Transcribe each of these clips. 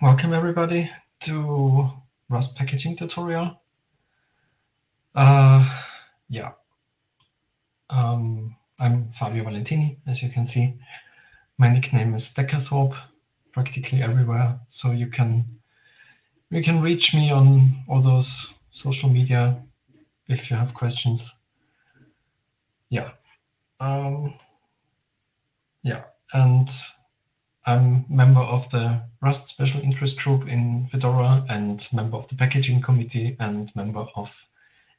welcome everybody to Rust packaging tutorial. Uh, yeah, um, I'm Fabio Valentini, as you can see. My nickname is decathorpe, practically everywhere, so you can you can reach me on all those social media if you have questions. Yeah, um, yeah, and I'm member of the Rust Special Interest Group in Fedora and member of the Packaging Committee and member of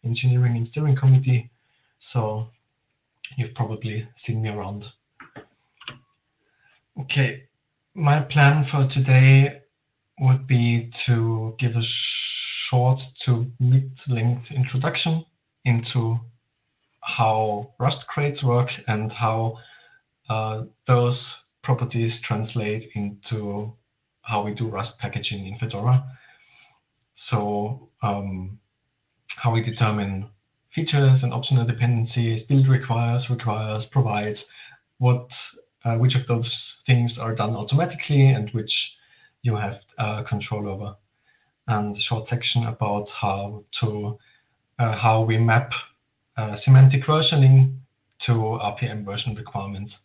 Engineering and Steering Committee. So you've probably seen me around. Okay, my plan for today would be to give a short to mid-length introduction into how Rust crates work and how uh, those properties translate into how we do Rust packaging in Fedora. So um, how we determine features and optional dependencies, build requires, requires, provides, what, uh, which of those things are done automatically and which you have uh, control over. And a short section about how to uh, how we map uh, semantic versioning to RPM version requirements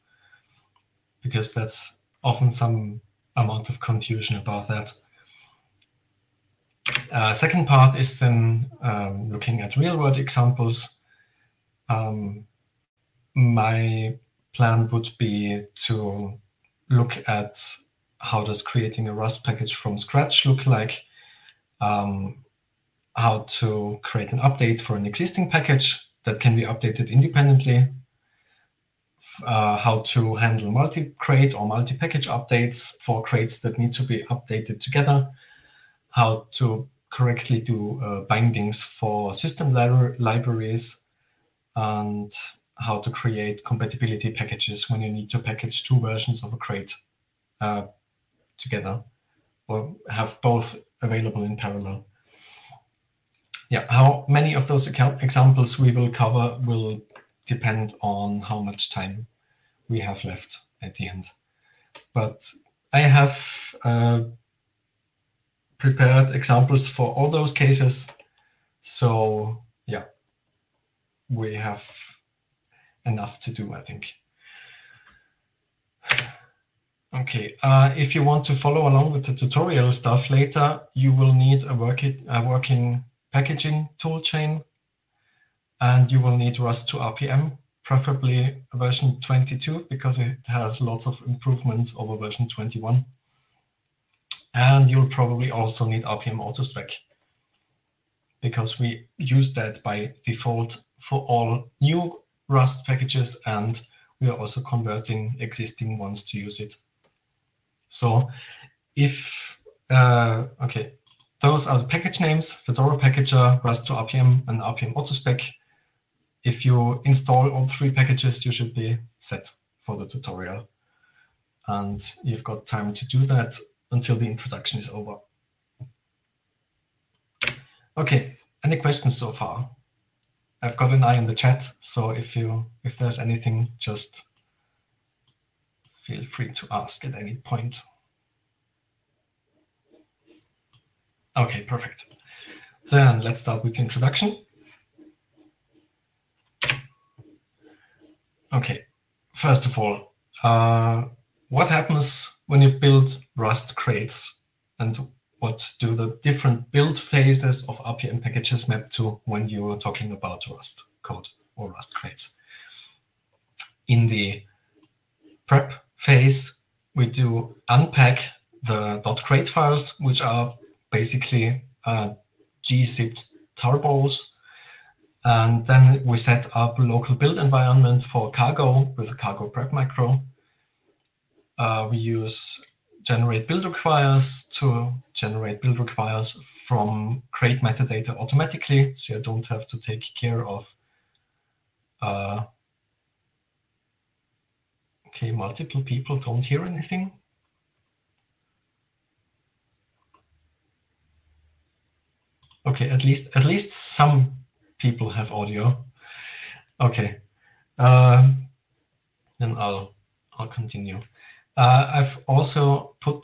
because that's often some amount of confusion about that. Uh, second part is then um, looking at real-world examples. Um, my plan would be to look at how does creating a Rust package from scratch look like, um, how to create an update for an existing package that can be updated independently uh, how to handle multi-crate or multi-package updates for crates that need to be updated together, how to correctly do uh, bindings for system li libraries, and how to create compatibility packages when you need to package two versions of a crate uh, together or have both available in parallel. Yeah, how many of those examples we will cover will depend on how much time we have left at the end. But I have uh, prepared examples for all those cases. So yeah, we have enough to do, I think. Okay, uh, if you want to follow along with the tutorial stuff later, you will need a, work a working packaging toolchain and you will need Rust to RPM, preferably version 22 because it has lots of improvements over version 21. And you'll probably also need RPM autospec because we use that by default for all new Rust packages and we are also converting existing ones to use it. So if, uh, okay, those are the package names, Fedora Packager, Rust to RPM, and RPM autospec if you install all three packages, you should be set for the tutorial. And you've got time to do that until the introduction is over. OK, any questions so far? I've got an eye on the chat, so if you if there's anything, just feel free to ask at any point. OK, perfect. Then let's start with the introduction. Okay, first of all, uh, what happens when you build Rust crates and what do the different build phases of RPM packages map to when you are talking about Rust code or Rust crates? In the prep phase, we do unpack the .crate files, which are basically uh, gzipped tarballs and then we set up a local build environment for cargo with cargo prep macro. Uh, we use generate build requires to generate build requires from crate metadata automatically, so you don't have to take care of uh, okay, multiple people don't hear anything. Okay, at least at least some people have audio. Okay, uh, then I'll I'll continue. Uh, I've also put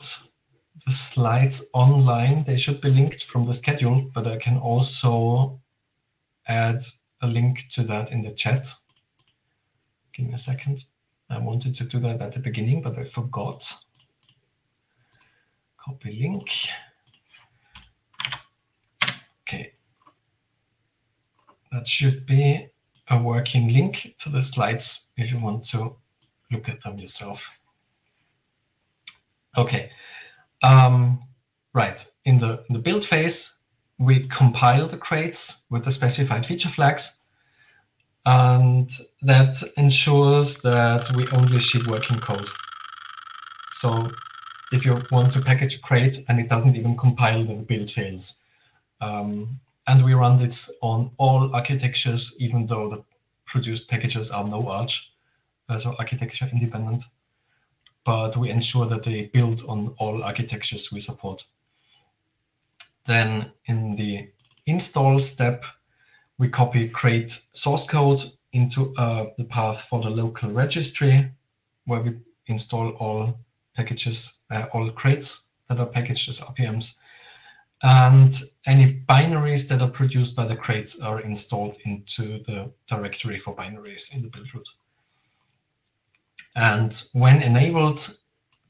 the slides online. They should be linked from the schedule, but I can also add a link to that in the chat. Give me a second. I wanted to do that at the beginning, but I forgot. Copy link. That should be a working link to the slides if you want to look at them yourself. Okay. Um, right. In the, in the build phase, we compile the crates with the specified feature flags. And that ensures that we only ship working code. So if you want to package a crate and it doesn't even compile, then the build fails. Um, and we run this on all architectures, even though the produced packages are no arch, uh, so architecture independent. But we ensure that they build on all architectures we support. Then in the install step, we copy crate source code into uh, the path for the local registry, where we install all packages, uh, all crates that are packaged as RPMs. And any binaries that are produced by the crates are installed into the directory for binaries in the build root. And when enabled,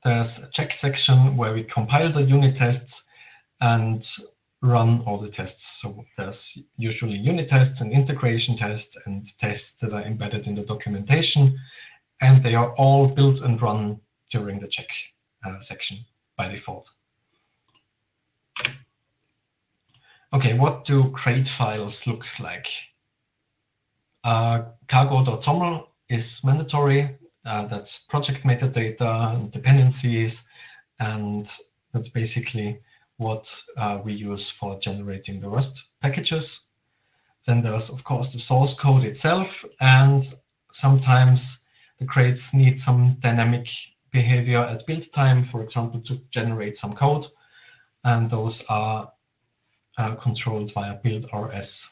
there's a check section where we compile the unit tests and run all the tests. So there's usually unit tests and integration tests and tests that are embedded in the documentation. And they are all built and run during the check uh, section by default. Okay, what do crate files look like? Uh, cargo.toml is mandatory. Uh, that's project metadata, dependencies, and that's basically what uh, we use for generating the Rust packages. Then there's, of course, the source code itself, and sometimes the crates need some dynamic behavior at build time, for example, to generate some code. And those are uh, controlled via build RS,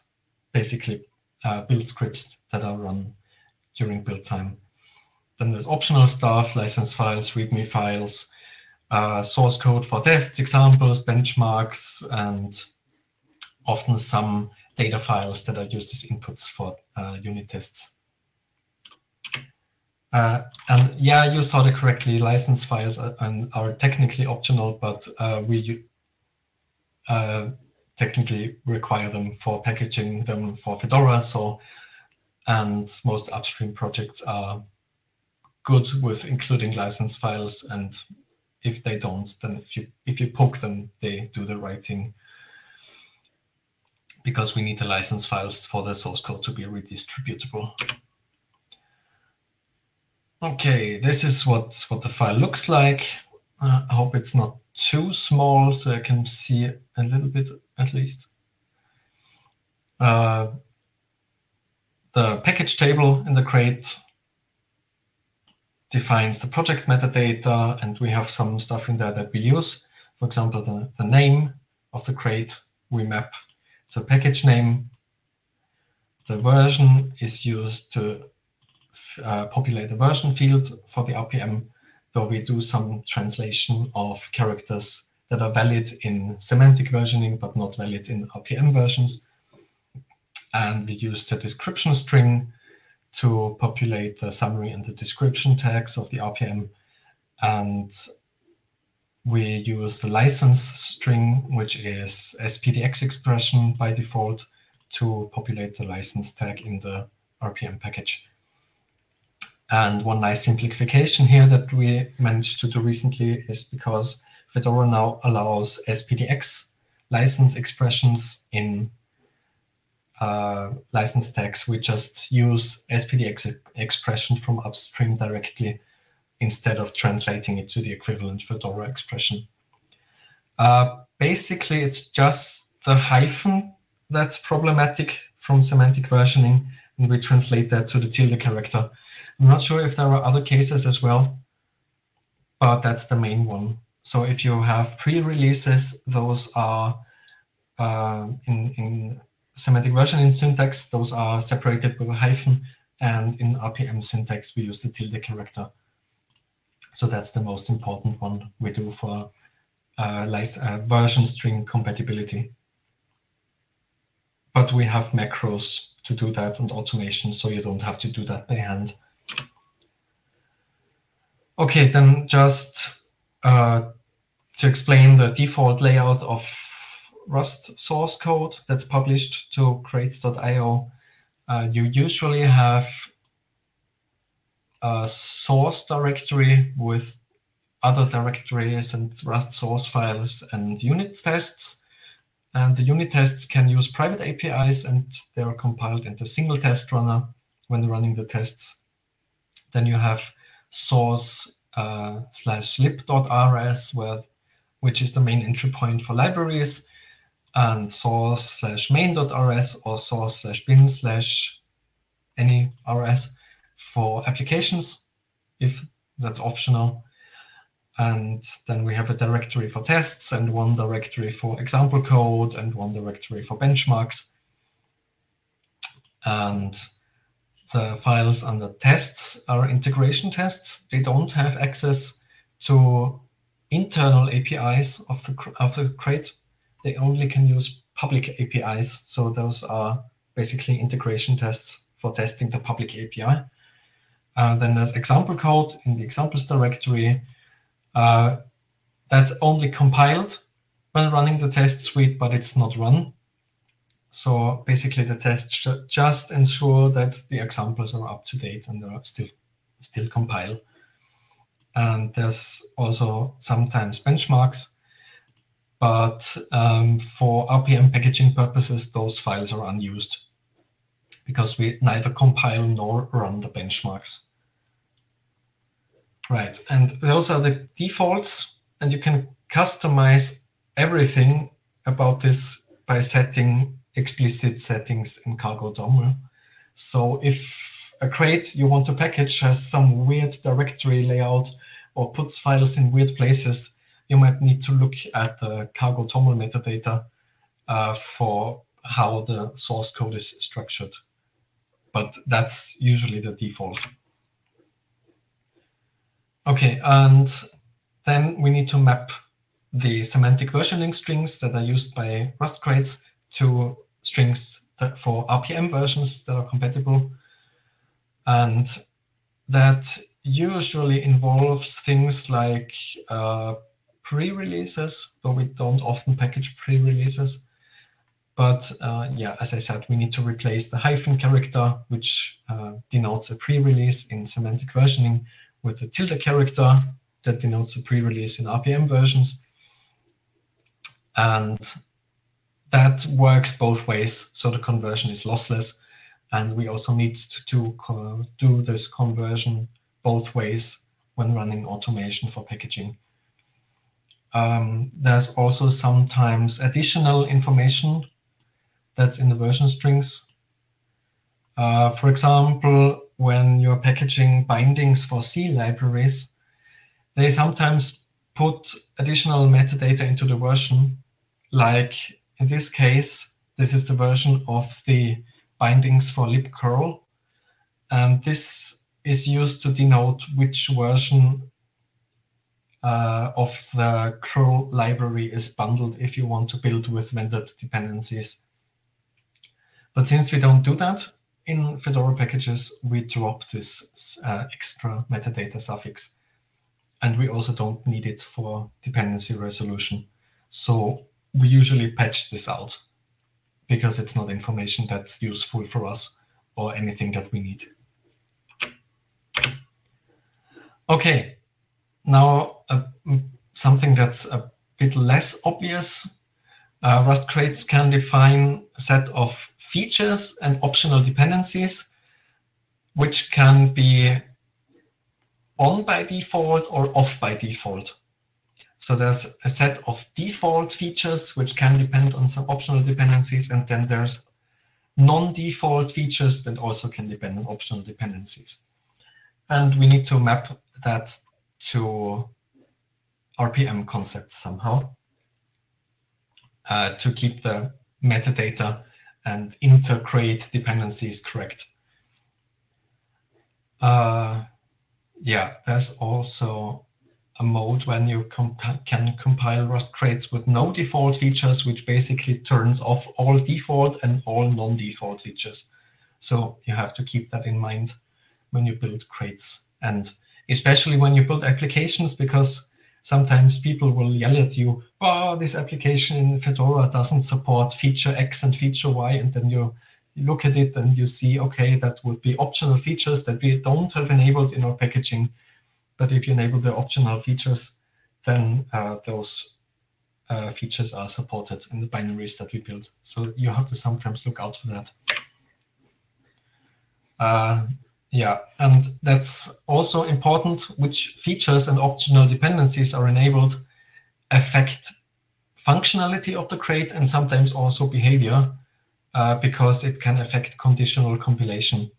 basically uh, build scripts that are run during build time. Then there's optional stuff, license files, README files, uh, source code for tests, examples, benchmarks, and often some data files that are used as inputs for uh, unit tests. Uh, and yeah, you saw it correctly. License files are, are technically optional, but uh, we uh, technically require them for packaging them for Fedora. So, and most upstream projects are good with including license files. And if they don't, then if you if you poke them, they do the right thing. Because we need the license files for the source code to be redistributable. Okay, this is what, what the file looks like. Uh, I hope it's not too small so I can see a little bit at least. Uh, the package table in the crate defines the project metadata, and we have some stuff in there that we use. For example, the, the name of the crate we map to package name. The version is used to uh, populate the version field for the RPM, though we do some translation of characters that are valid in semantic versioning, but not valid in RPM versions. And we use the description string to populate the summary and the description tags of the RPM. And we use the license string, which is SPDX expression by default, to populate the license tag in the RPM package. And one nice simplification here that we managed to do recently is because Fedora now allows SPDX license expressions in uh, license tags. We just use SPDX expression from upstream directly instead of translating it to the equivalent Fedora expression. Uh, basically, it's just the hyphen that's problematic from semantic versioning, and we translate that to the tilde character. I'm not sure if there are other cases as well, but that's the main one. So if you have pre-releases, those are uh, in, in semantic versioning syntax, those are separated with a hyphen, and in RPM syntax, we use the tilde character. So that's the most important one we do for uh, uh, version string compatibility. But we have macros to do that and automation, so you don't have to do that by hand. Okay, then just uh, to explain the default layout of Rust source code that's published to crates.io, uh, you usually have a source directory with other directories and Rust source files and unit tests. And the unit tests can use private APIs and they're compiled into single test runner when running the tests. Then you have source uh, slash lib.rs, where, which is the main entry point for libraries, and source slash main.rs or source slash bin slash any rs for applications, if that's optional. And then we have a directory for tests and one directory for example code and one directory for benchmarks. And the files under tests are integration tests. They don't have access to internal APIs of the, of the crate. They only can use public APIs. So those are basically integration tests for testing the public API. Uh, then there's example code in the examples directory. Uh, that's only compiled when running the test suite, but it's not run. So basically, the tests just ensure that the examples are up to date and they are still still compile. And there's also sometimes benchmarks. But um, for RPM packaging purposes, those files are unused because we neither compile nor run the benchmarks. Right, and those are the defaults, and you can customize everything about this by setting explicit settings in Cargo TOML. So if a crate you want to package has some weird directory layout or puts files in weird places, you might need to look at the Cargo TOML metadata uh, for how the source code is structured. But that's usually the default. OK, and then we need to map the semantic versioning strings that are used by Rust crates to strings for RPM versions that are compatible. And that usually involves things like uh, pre-releases, though we don't often package pre-releases. But uh, yeah, as I said, we need to replace the hyphen character, which uh, denotes a pre-release in semantic versioning, with the tilde character that denotes a pre-release in RPM versions. And that works both ways, so the conversion is lossless. And we also need to do, do this conversion both ways when running automation for packaging. Um, there's also sometimes additional information that's in the version strings. Uh, for example, when you're packaging bindings for C libraries, they sometimes put additional metadata into the version, like in this case, this is the version of the bindings for libcurl. And this is used to denote which version uh, of the curl library is bundled if you want to build with vendor dependencies. But since we don't do that in Fedora packages, we drop this uh, extra metadata suffix. And we also don't need it for dependency resolution. So we usually patch this out because it's not information that's useful for us or anything that we need. Okay, now uh, something that's a bit less obvious. Uh, Rust crates can define a set of features and optional dependencies, which can be on by default or off by default. So there's a set of default features which can depend on some optional dependencies, and then there's non-default features that also can depend on optional dependencies. And we need to map that to RPM concepts somehow uh, to keep the metadata and inter-crate dependencies correct. Uh, yeah, there's also a mode when you comp can compile Rust crates with no default features, which basically turns off all default and all non-default features. So you have to keep that in mind when you build crates, and especially when you build applications, because sometimes people will yell at you, oh, this application in Fedora doesn't support feature X and feature Y, and then you look at it and you see, okay, that would be optional features that we don't have enabled in our packaging. But if you enable the optional features, then uh, those uh, features are supported in the binaries that we build. So you have to sometimes look out for that. Uh, yeah, and that's also important which features and optional dependencies are enabled affect functionality of the crate and sometimes also behavior uh, because it can affect conditional compilation.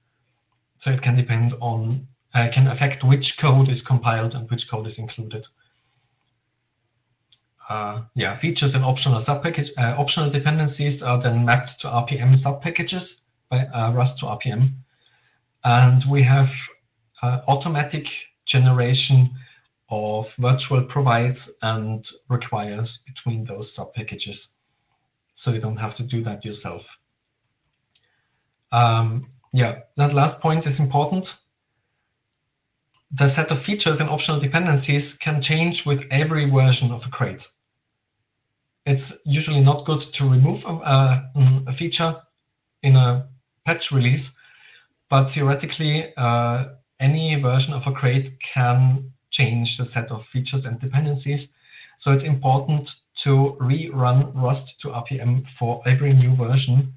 So it can depend on uh, can affect which code is compiled and which code is included. Uh, yeah, features and optional subpackage uh, optional dependencies are then mapped to RPM subpackages by uh, Rust to RPM, and we have uh, automatic generation of virtual provides and requires between those subpackages, so you don't have to do that yourself. Um, yeah, that last point is important the set of features and optional dependencies can change with every version of a crate. It's usually not good to remove a, a feature in a patch release, but theoretically, uh, any version of a crate can change the set of features and dependencies. So it's important to rerun Rust to RPM for every new version,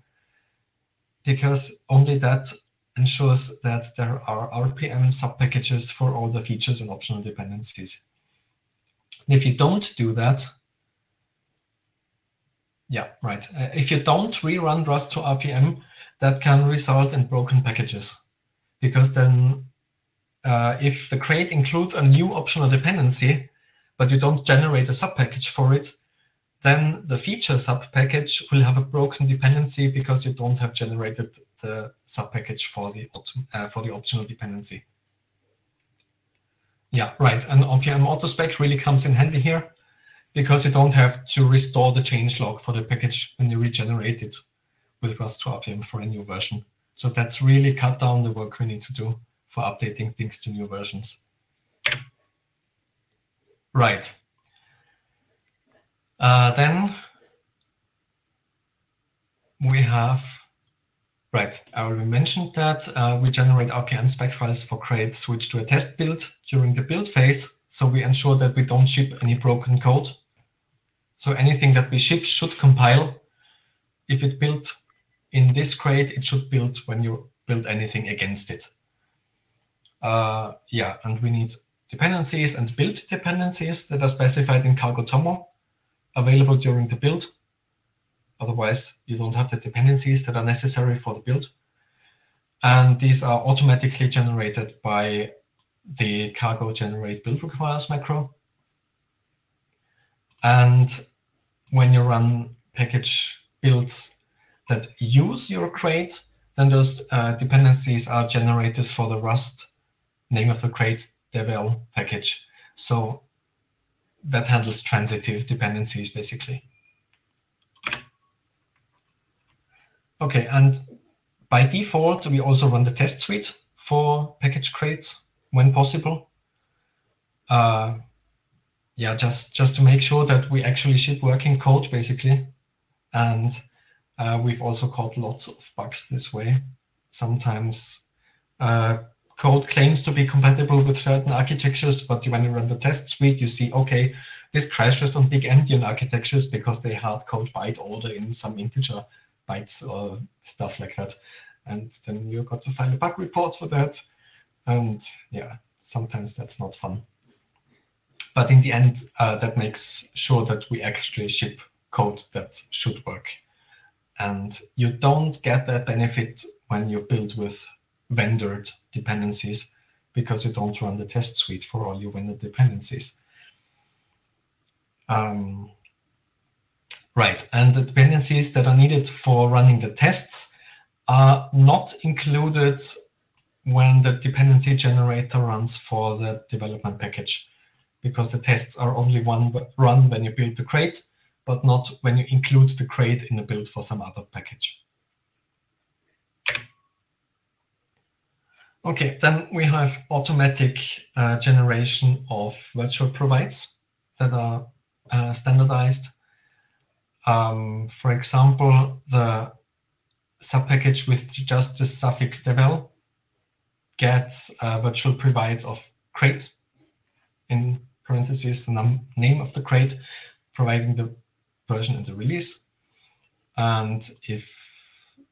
because only that ensures that there are RPM subpackages for all the features and optional dependencies. if you don't do that, yeah, right. Uh, if you don't rerun Rust to RPM, that can result in broken packages. Because then uh, if the crate includes a new optional dependency, but you don't generate a subpackage for it, then the feature subpackage will have a broken dependency because you don't have generated the subpackage for the uh, for the optional dependency. Yeah, right. And RPM autospec really comes in handy here because you don't have to restore the change log for the package when you regenerate it with Rust to RPM for a new version. So that's really cut down the work we need to do for updating things to new versions. Right. Uh, then we have, right, I already mentioned that uh, we generate RPM spec files for crates switch to a test build during the build phase. So we ensure that we don't ship any broken code. So anything that we ship should compile. If it built in this crate, it should build when you build anything against it. Uh, yeah, and we need dependencies and build dependencies that are specified in Cargo TOML available during the build. Otherwise, you don't have the dependencies that are necessary for the build. And these are automatically generated by the cargo generate build requires macro. And when you run package builds that use your crate, then those uh, dependencies are generated for the Rust name of the crate devel package. So that handles transitive dependencies, basically. Okay, and by default, we also run the test suite for package crates when possible. Uh, yeah, just, just to make sure that we actually ship working code, basically. And uh, we've also caught lots of bugs this way. Sometimes uh, code claims to be compatible with certain architectures, but when you run the test suite, you see, okay, this crashes on big endian architectures because they hard code byte order in some integer bytes or stuff like that. And then you've got to file a bug report for that. And yeah, sometimes that's not fun. But in the end, uh, that makes sure that we actually ship code that should work. And you don't get that benefit when you build with vendored dependencies because you don't run the test suite for all your vendor dependencies. Um, right, and the dependencies that are needed for running the tests are not included when the dependency generator runs for the development package. because the tests are only one run when you build the crate, but not when you include the crate in a build for some other package. Okay, then we have automatic uh, generation of virtual provides that are uh, standardized. Um, for example, the subpackage with just the suffix devel gets uh, virtual provides of crate in parentheses the name of the crate, providing the version in the release. And if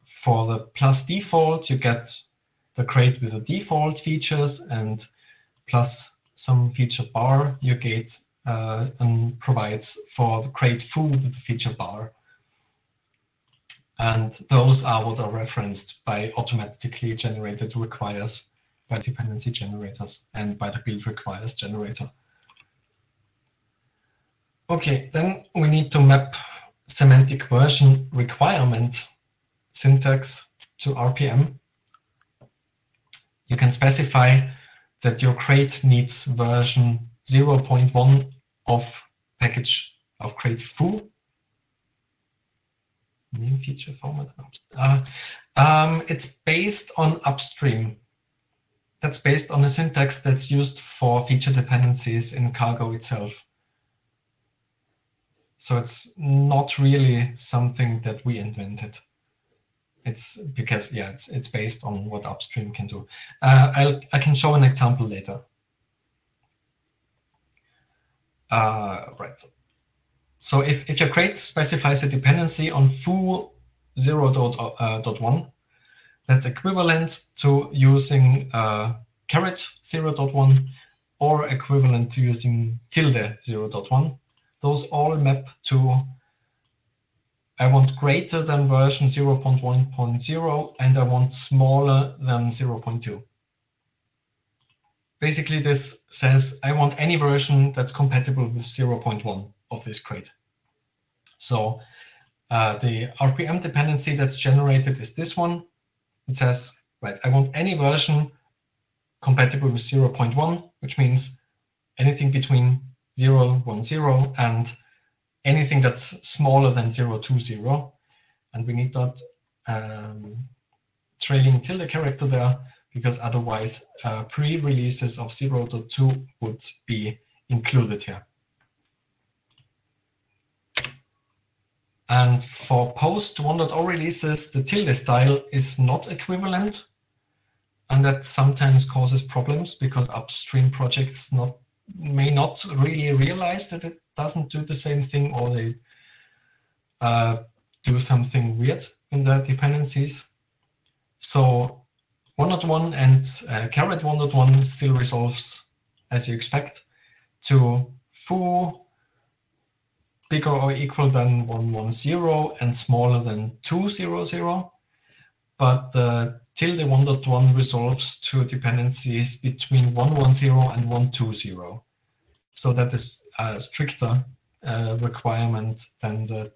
for the plus default, you get the crate with the default features and plus some feature bar you get uh, and provides for the crate foo with the feature bar. And those are what are referenced by automatically generated requires by dependency generators and by the build requires generator. Okay, then we need to map semantic version requirement syntax to RPM you can specify that your crate needs version 0.1 of package of crate foo. Name feature format. Uh, um, it's based on upstream. That's based on a syntax that's used for feature dependencies in Cargo itself. So it's not really something that we invented. It's because, yeah, it's, it's based on what upstream can do. Uh, I'll, I can show an example later. Uh, right. So if, if your crate specifies a dependency on foo 0.1, uh, that's equivalent to using uh, caret 0.1 or equivalent to using tilde 0.1. Those all map to I want greater than version 0.1.0 and I want smaller than 0.2. Basically, this says I want any version that's compatible with 0.1 of this crate. So uh, the RPM dependency that's generated is this one. It says, right, I want any version compatible with 0.1, which means anything between 0, 1, 0 and anything that's smaller than 0, 2, 0. And we need that um, trailing tilde character there, because otherwise uh, pre-releases of 0, 2 would be included here. And for post 1.0 releases, the tilde style is not equivalent. And that sometimes causes problems because upstream projects not may not really realize that it doesn't do the same thing or they uh, do something weird in the dependencies. So 1.1 and uh, caret 1.1 still resolves as you expect to foo bigger or equal than 110 and smaller than 200. But the tilde 1.1 resolves to dependencies between 110 and 1.2.0. So that is a stricter uh, requirement than the,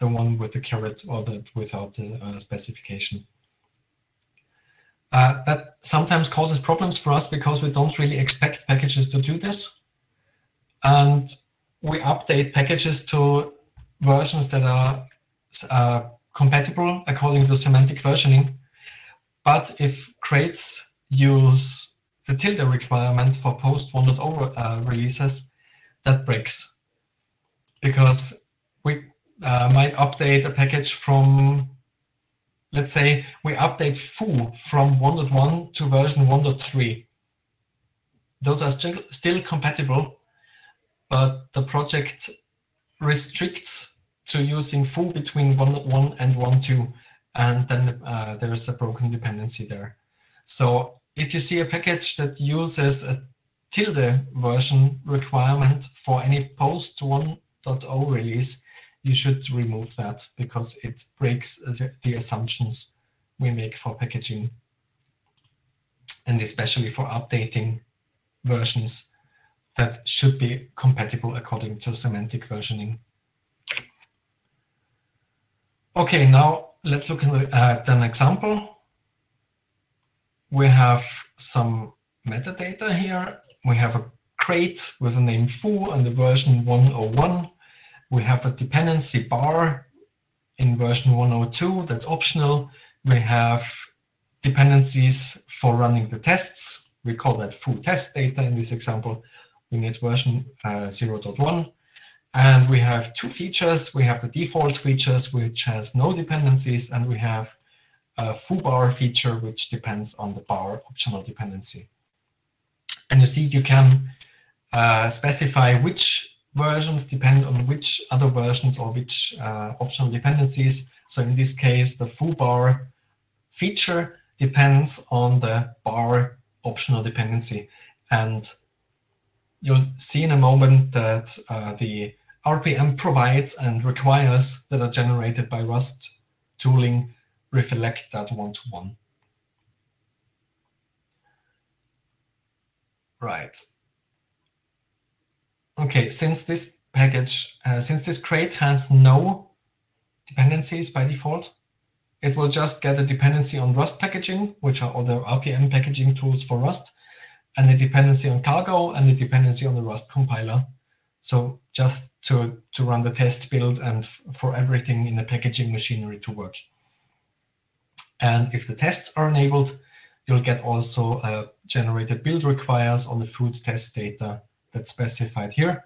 the one with the caret or the without the uh, specification. Uh, that sometimes causes problems for us because we don't really expect packages to do this. And we update packages to versions that are uh, compatible according to semantic versioning. But if crates use the tilde requirement for post 1.0 uh, releases, that breaks. Because we uh, might update a package from, let's say, we update foo from 1.1 to version 1.3. Those are still, still compatible, but the project restricts to using foo between 1.1 and 1.2, and then uh, there is a broken dependency there. So if you see a package that uses a tilde version requirement for any post 1.0 release, you should remove that because it breaks the assumptions we make for packaging and especially for updating versions that should be compatible according to semantic versioning. Okay, now let's look at an example we have some metadata here. We have a crate with a name foo and the version 101. We have a dependency bar in version 102, that's optional. We have dependencies for running the tests. We call that foo test data in this example. We need version uh, 0.1. And we have two features. We have the default features, which has no dependencies, and we have a full foobar feature, which depends on the bar optional dependency. And you see you can uh, specify which versions depend on which other versions or which uh, optional dependencies. So in this case, the full foobar feature depends on the bar optional dependency. And you'll see in a moment that uh, the RPM provides and requires that are generated by Rust tooling reflect that one-to-one. -one. Right. Okay, since this package, uh, since this crate has no dependencies by default, it will just get a dependency on Rust packaging, which are other RPM packaging tools for Rust, and a dependency on Cargo and a dependency on the Rust compiler. So just to, to run the test build and for everything in the packaging machinery to work. And if the tests are enabled, you'll get also a generated build requires on the foo test data that's specified here.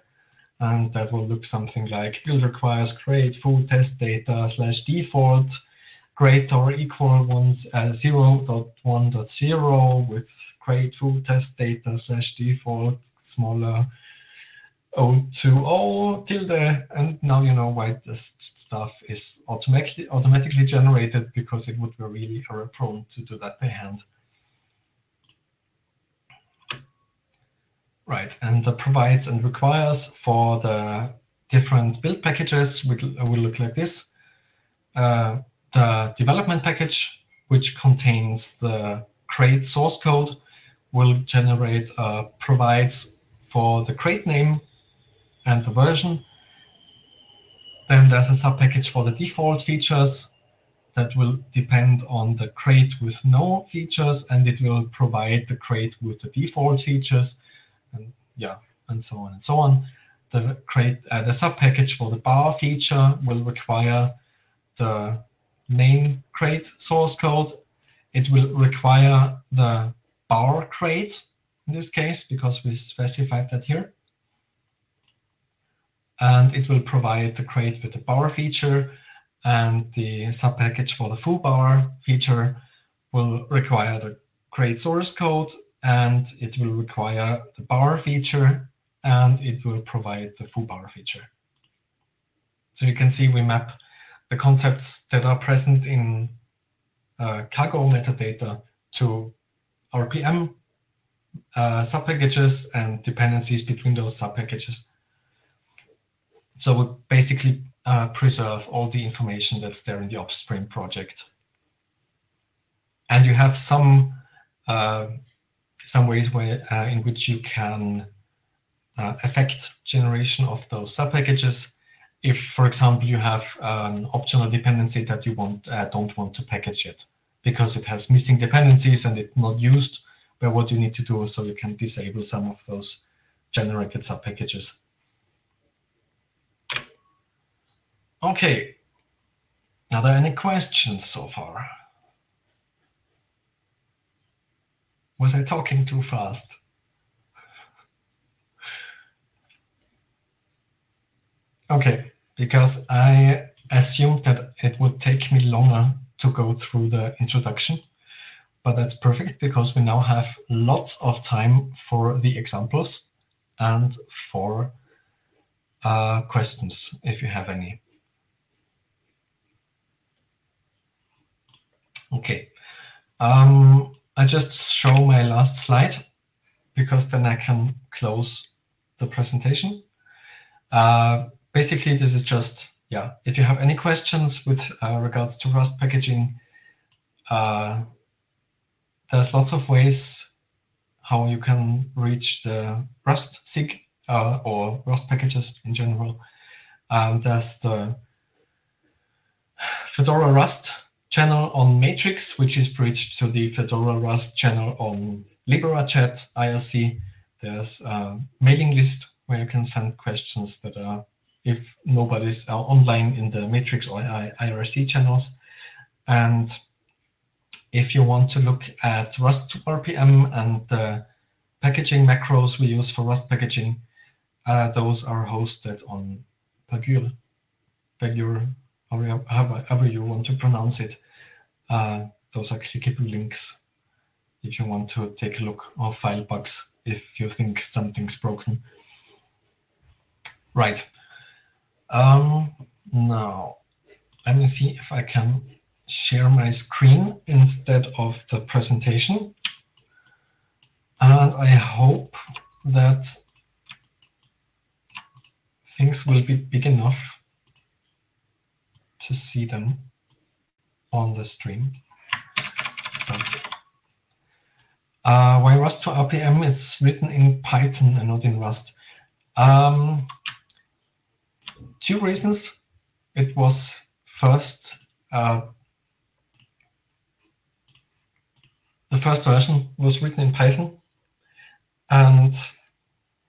And that will look something like build requires crate foo test data slash default greater or equal ones uh, 0.1.0 with crate foo test data slash default smaller 020 tilde, and now you know why this stuff is automatically automatically generated because it would be really error prone to do that by hand. Right, and the provides and requires for the different build packages will, will look like this. Uh, the development package, which contains the crate source code, will generate uh, provides for the crate name and the version. Then there's a subpackage for the default features that will depend on the crate with no features, and it will provide the crate with the default features, and yeah, and so on and so on. The crate, uh, the subpackage for the bar feature will require the main crate source code. It will require the bar crate in this case because we specified that here and it will provide the crate with the bar feature and the subpackage for the foobar feature will require the crate source code and it will require the bar feature and it will provide the foobar feature. So you can see we map the concepts that are present in uh, cargo metadata to RPM uh, subpackages and dependencies between those subpackages. So we basically uh, preserve all the information that's there in the upstream project. And you have some uh, some ways where uh, in which you can uh, affect generation of those subpackages. If, for example, you have an optional dependency that you want uh, don't want to package yet because it has missing dependencies and it's not used by what you need to do, so you can disable some of those generated subpackages. Okay. Are there any questions so far? Was I talking too fast? Okay, because I assumed that it would take me longer to go through the introduction, but that's perfect because we now have lots of time for the examples and for uh, questions, if you have any. Okay. Um, I just show my last slide because then I can close the presentation. Uh, basically, this is just, yeah, if you have any questions with uh, regards to Rust packaging, uh, there's lots of ways how you can reach the Rust SIG uh, or Rust packages in general. Um, there's the Fedora Rust channel on Matrix, which is bridged to the Fedora Rust channel on LiberaChat IRC. there's a mailing list where you can send questions that are, if nobody's uh, online in the Matrix or IRC channels. And if you want to look at Rust 2 RPM and the packaging macros we use for Rust packaging, uh, those are hosted on Pagure, Pagure, however you want to pronounce it. Uh, those are clickable links if you want to take a look or file bugs if you think something's broken. Right. Um, now, let me see if I can share my screen instead of the presentation. And I hope that things will be big enough to see them on the stream. Uh, why rust2rpm is written in Python and not in Rust. Um, two reasons. It was first, uh, the first version was written in Python, and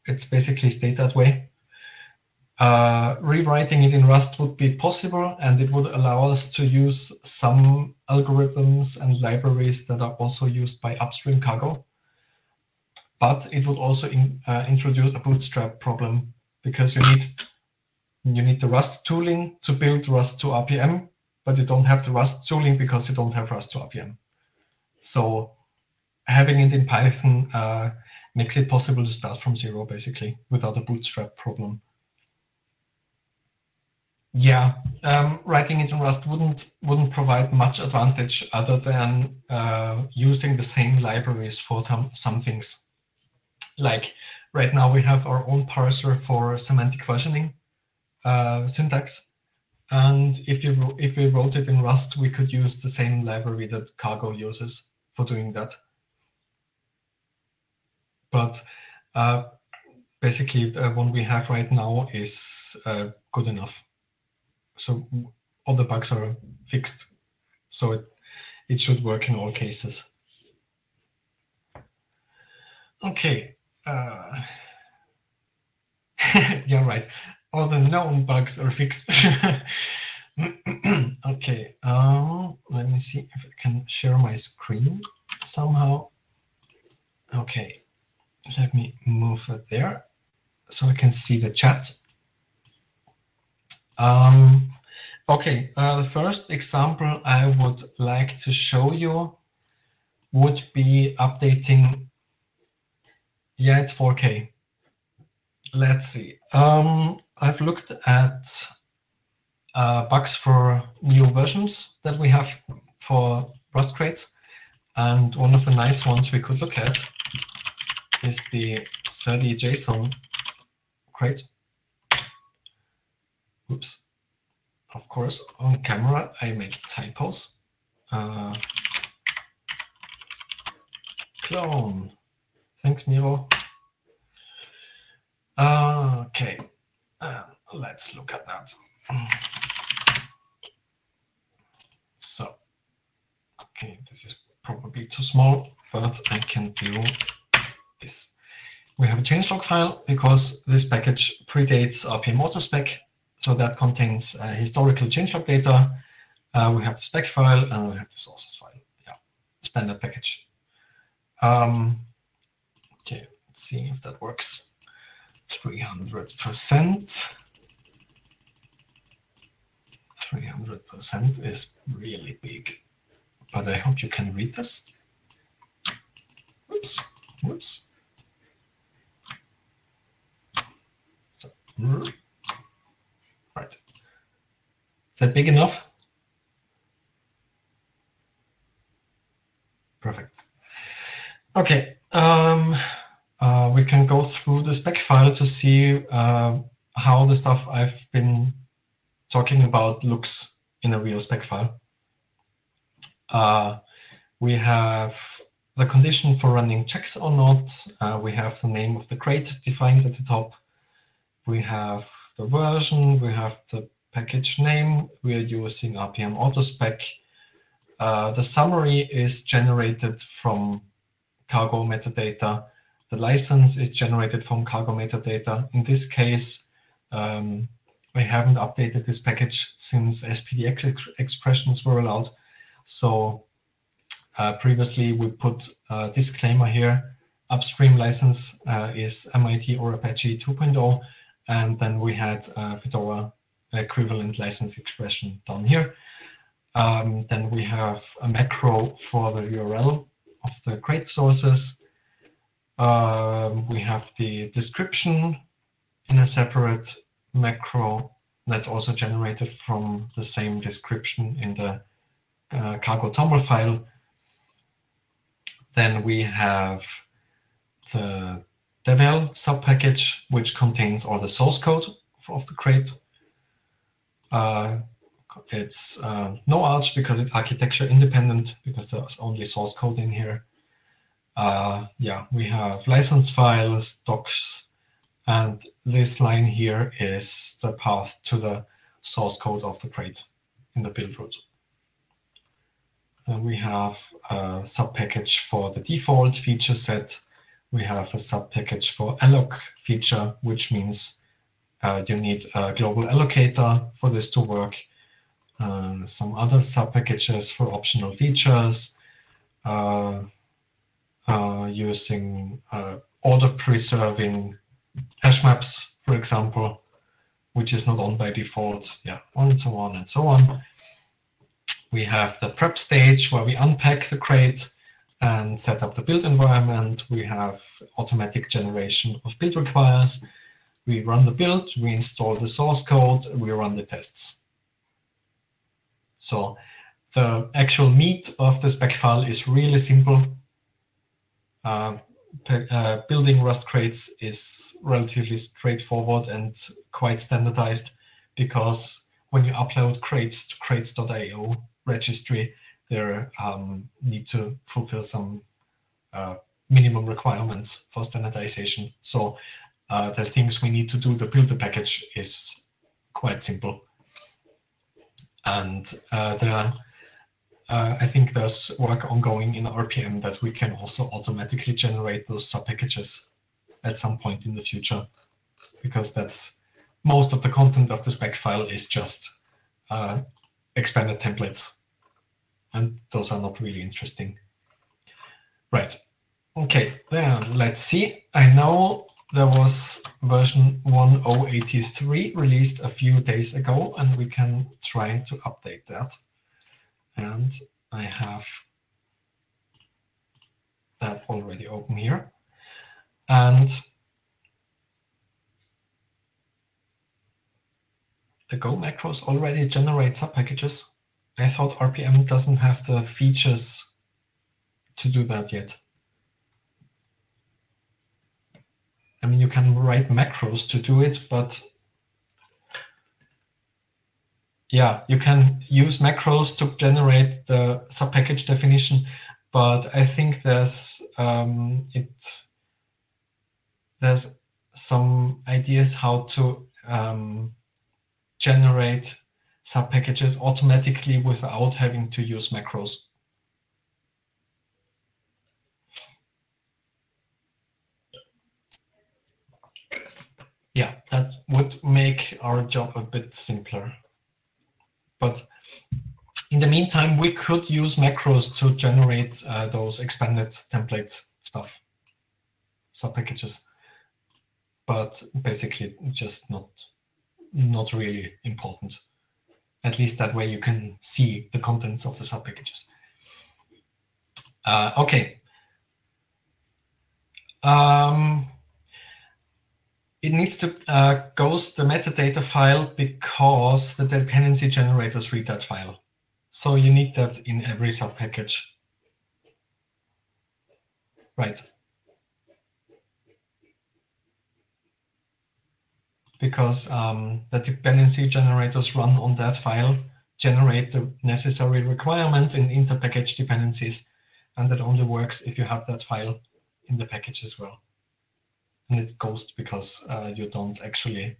it's basically stayed that way. Uh, rewriting it in Rust would be possible, and it would allow us to use some algorithms and libraries that are also used by upstream cargo. But it would also in, uh, introduce a bootstrap problem because you need you need the Rust tooling to build rust2rpm, but you don't have the Rust tooling because you don't have rust2rpm. So having it in Python uh, makes it possible to start from zero, basically, without a bootstrap problem. Yeah, um, writing it in Rust wouldn't wouldn't provide much advantage other than uh, using the same libraries for some things. Like right now we have our own parser for semantic versioning uh, syntax, and if you if we wrote it in Rust, we could use the same library that Cargo uses for doing that. But uh, basically, the one we have right now is uh, good enough so all the bugs are fixed. So it, it should work in all cases. Okay. Uh, yeah, right. All the known bugs are fixed. okay. Um, let me see if I can share my screen somehow. Okay. Let me move it there so I can see the chat. Um, okay, uh, the first example I would like to show you would be updating. Yeah, it's 4K. Let's see. Um, I've looked at uh, bugs for new versions that we have for Rust crates. And one of the nice ones we could look at is the serde_json crate. Oops. Of course, on camera, I make typos. Uh, clone. Thanks, Miro. Uh, okay, uh, let's look at that. So, okay, this is probably too small, but I can do this. We have a changelog file because this package predates RPM autospec so that contains uh, historical changelog data. Uh, we have the spec file and we have the sources file. Yeah, standard package. Um, okay, let's see if that works. 300%. 300% is really big, but I hope you can read this. Whoops, whoops. So, Right. Is that big enough? Perfect. Okay. Um, uh, we can go through the spec file to see uh, how the stuff I've been talking about looks in a real spec file. Uh, we have the condition for running checks or not. Uh, we have the name of the crate defined at the top. We have the version, we have the package name, we are using RPM autospec. Uh, the summary is generated from cargo metadata. the license is generated from cargo metadata. In this case, um, I haven't updated this package since SPDX ex expressions were allowed. So uh, previously we put a disclaimer here. Upstream license uh, is MIT or Apache 2.0. And then we had a Fedora equivalent license expression down here. Um, then we have a macro for the URL of the crate sources. Um, we have the description in a separate macro that's also generated from the same description in the uh, cargo toml file. Then we have the devel subpackage, which contains all the source code of the crate. Uh, it's uh, no Arch because it's architecture independent because there's only source code in here. Uh, yeah, we have license files, docs, and this line here is the path to the source code of the crate in the build root. Then we have a subpackage for the default feature set. We have a subpackage for alloc feature, which means uh, you need a global allocator for this to work. Uh, some other subpackages for optional features, uh, uh using uh, order preserving hash maps, for example, which is not on by default, yeah, and so on and so on. We have the prep stage where we unpack the crate and set up the build environment. We have automatic generation of build requires. We run the build, we install the source code, we run the tests. So the actual meat of the spec file is really simple. Uh, uh, building Rust crates is relatively straightforward and quite standardized because when you upload crates to crates.io registry, they um, need to fulfill some uh, minimum requirements for standardization. So uh, the things we need to do the package is quite simple. And uh, there uh, I think there's work ongoing in RPM that we can also automatically generate those subpackages at some point in the future, because that's most of the content of the spec file is just uh, expanded templates, and those are not really interesting. Right. Okay, then let's see. I know there was version 1083 released a few days ago, and we can try to update that and I have that already open here. And the Go macros already generate subpackages. I thought RPM doesn't have the features to do that yet. I mean, you can write macros to do it, but yeah, you can use macros to generate the subpackage definition, but I think there's um, it there's some ideas how to um, generate subpackages automatically without having to use macros. Yeah, that would make our job a bit simpler. But in the meantime, we could use macros to generate uh, those expanded template stuff, subpackages. But basically just not, not really important. At least that way you can see the contents of the subpackages. Uh, okay. Um, it needs to uh, ghost the metadata file because the dependency generators read that file. So you need that in every subpackage. Right. Because um, the dependency generators run on that file, generate the necessary requirements in interpackage dependencies, and that only works if you have that file in the package as well and it's ghost because uh, you don't actually,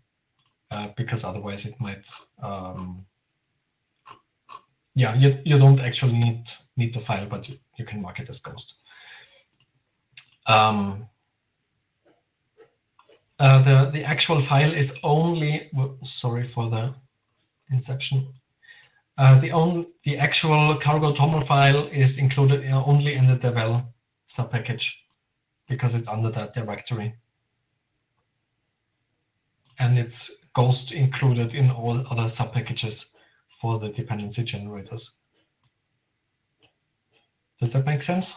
uh, because otherwise it might, um, yeah, you, you don't actually need, need the file, but you, you can mark it as ghost. Um, Uh, the, the actual file is only, sorry for the inception. Uh, the, on, the actual cargo toml file is included only in the devel subpackage because it's under that directory. And it's Ghost included in all other subpackages for the dependency generators. Does that make sense?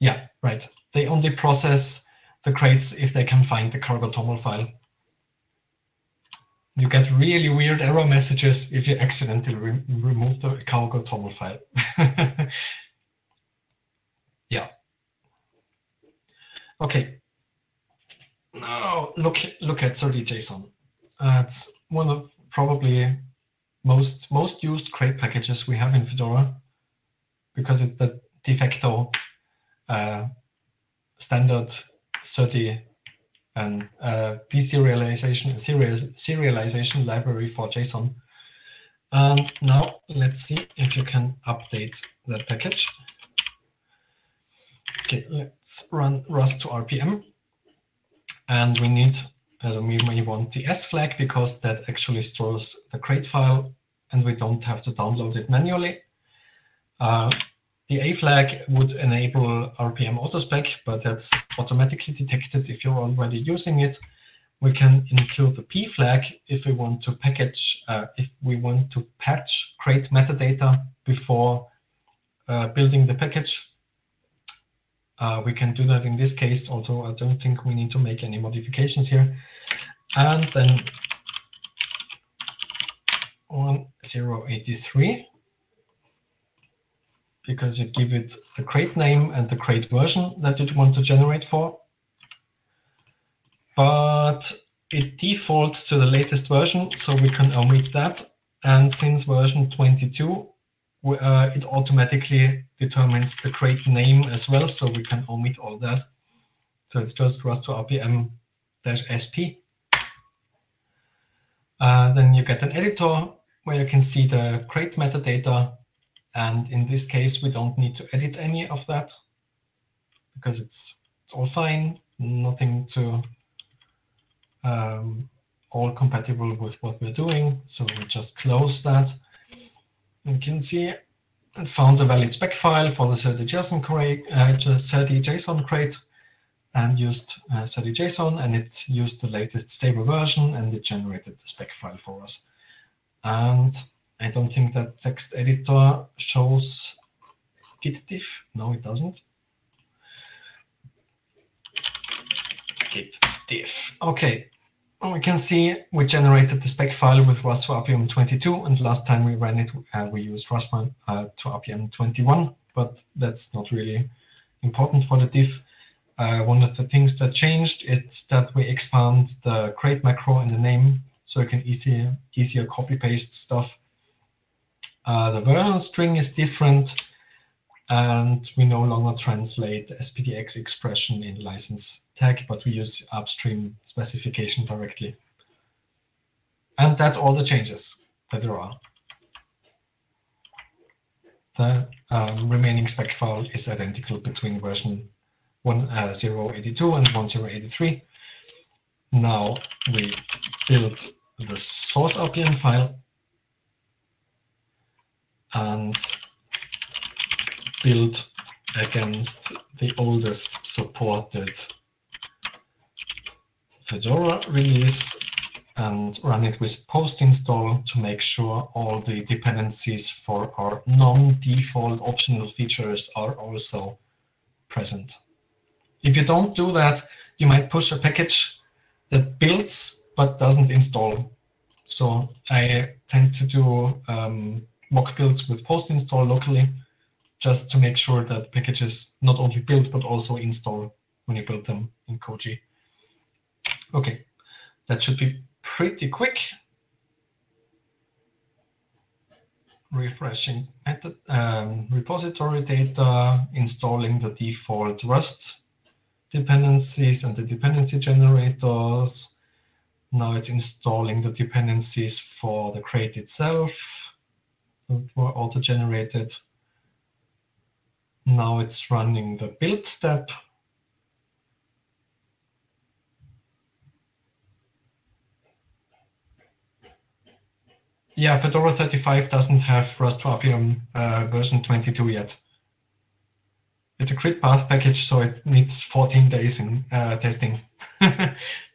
Yeah, right. They only process the crates if they can find the cargo toml file. You get really weird error messages if you accidentally re remove the cargo toml file. yeah. Okay. Now look look at serde_json. Uh, it's one of probably most most used crate packages we have in Fedora because it's the de facto uh, standard 30 and uh, deserialization serial, serialization library for JSON. And now let's see if you can update that package. Okay, let's run rust2rpm. And we need, uh, we may want the S flag because that actually stores the crate file and we don't have to download it manually. Uh, the A flag would enable RPM autospec, but that's automatically detected if you're already using it. We can include the P flag if we want to package, uh, if we want to patch crate metadata before uh, building the package. Uh, we can do that in this case, although I don't think we need to make any modifications here. And then 1083 because you give it the crate name and the crate version that you want to generate for. But it defaults to the latest version, so we can omit that. And since version 22, uh, it automatically determines the crate name as well, so we can omit all that. So it's just Rust to RPM-SP. Uh, then you get an editor where you can see the crate metadata and in this case, we don't need to edit any of that because it's, it's all fine, nothing to um, all compatible with what we're doing. So we just close that. You can see and found a valid spec file for the serde_json crate, uh, serde_json crate and used uh, serde_json and it used the latest stable version and it generated the spec file for us. And I don't think that text editor shows git diff. No, it doesn't. Git diff. Okay. we can see we generated the spec file with Rust to RPM 22, and last time we ran it, uh, we used Rust uh, to RPM 21, but that's not really important for the diff. Uh, one of the things that changed is that we expand the crate macro in the name so you can easier, easier copy paste stuff uh, the version string is different, and we no longer translate SPDX expression in license tag, but we use upstream specification directly. And that's all the changes that there are. The um, remaining spec file is identical between version 1082 uh, and 1083. Now we build the source RPM file and build against the oldest supported Fedora release and run it with post install to make sure all the dependencies for our non-default optional features are also present. If you don't do that, you might push a package that builds but doesn't install. So I tend to do um, mock builds with post install locally, just to make sure that packages not only build, but also install when you build them in Koji. OK, that should be pretty quick. Refreshing method, um, repository data, installing the default Rust dependencies and the dependency generators. Now it's installing the dependencies for the crate itself were auto-generated. Now it's running the build step. Yeah, Fedora 35 doesn't have Rust RPM uh, version 22 yet. It's a crit path package, so it needs 14 days in uh, testing.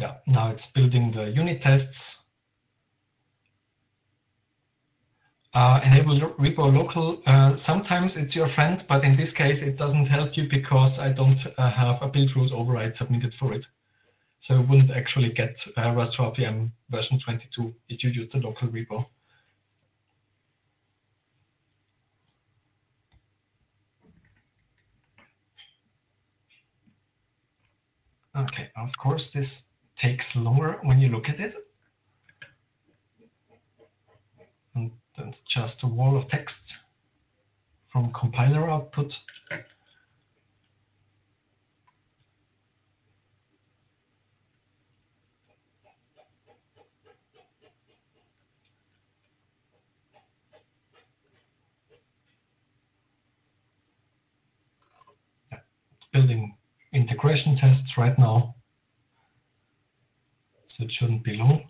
yeah, now it's building the unit tests. Uh, enable repo local. Uh, sometimes it's your friend, but in this case, it doesn't help you because I don't uh, have a build root override submitted for it. So you wouldn't actually get uh, Rust RPM version 22 if you use the local repo. Okay, of course, this takes longer when you look at it. And that's just a wall of text from compiler output. building integration tests right now. It shouldn't be long.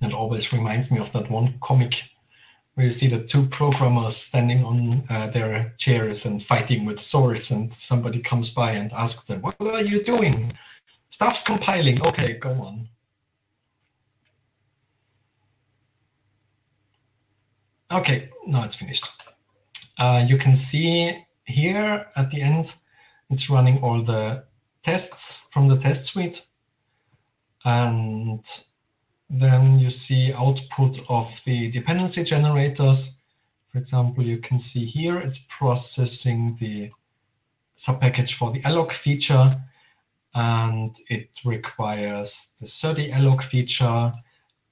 It always reminds me of that one comic where you see the two programmers standing on uh, their chairs and fighting with swords and somebody comes by and asks them, what are you doing? Stuff's compiling. Okay, go on. Okay, now it's finished. Uh, you can see here at the end, it's running all the tests from the test suite. And then you see output of the dependency generators. For example, you can see here it's processing the subpackage for the alloc feature, and it requires the serde alloc feature,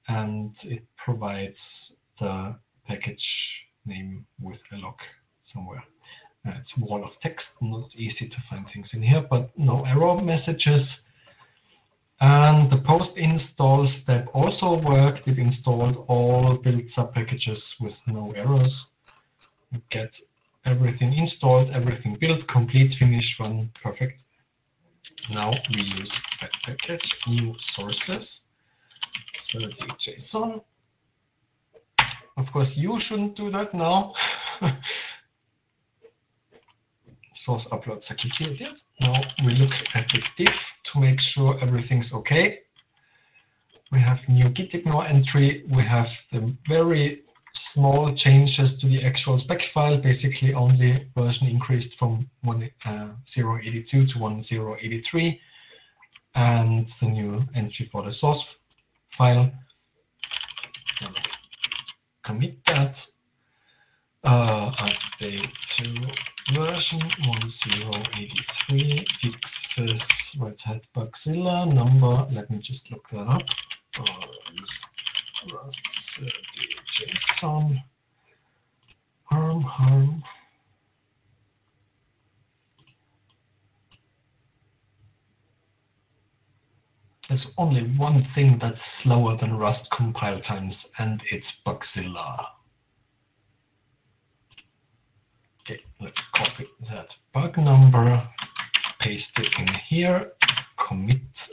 and it provides the package name with alloc somewhere. Uh, it's wall of text, not easy to find things in here, but no error messages. And the post install step also worked. It installed all build subpackages with no errors. Get everything installed, everything built, complete, finish, run, perfect. Now we use fed package, new sources, 30 JSON. Of course, you shouldn't do that now. source upload executed. Now we look at the diff to make sure everything's OK. We have new gitignore entry. We have the very small changes to the actual spec file, basically only version increased from 1082 uh, to 1083, and the new entry for the source file. Commit that uh, update to version 1083 fixes Red Hat Bugzilla number. Let me just look that up. Uh, Rust uh, JSON harm harm. There's only one thing that's slower than Rust compile times, and it's Bugzilla. Okay, let's copy that bug number, paste it in here, commit.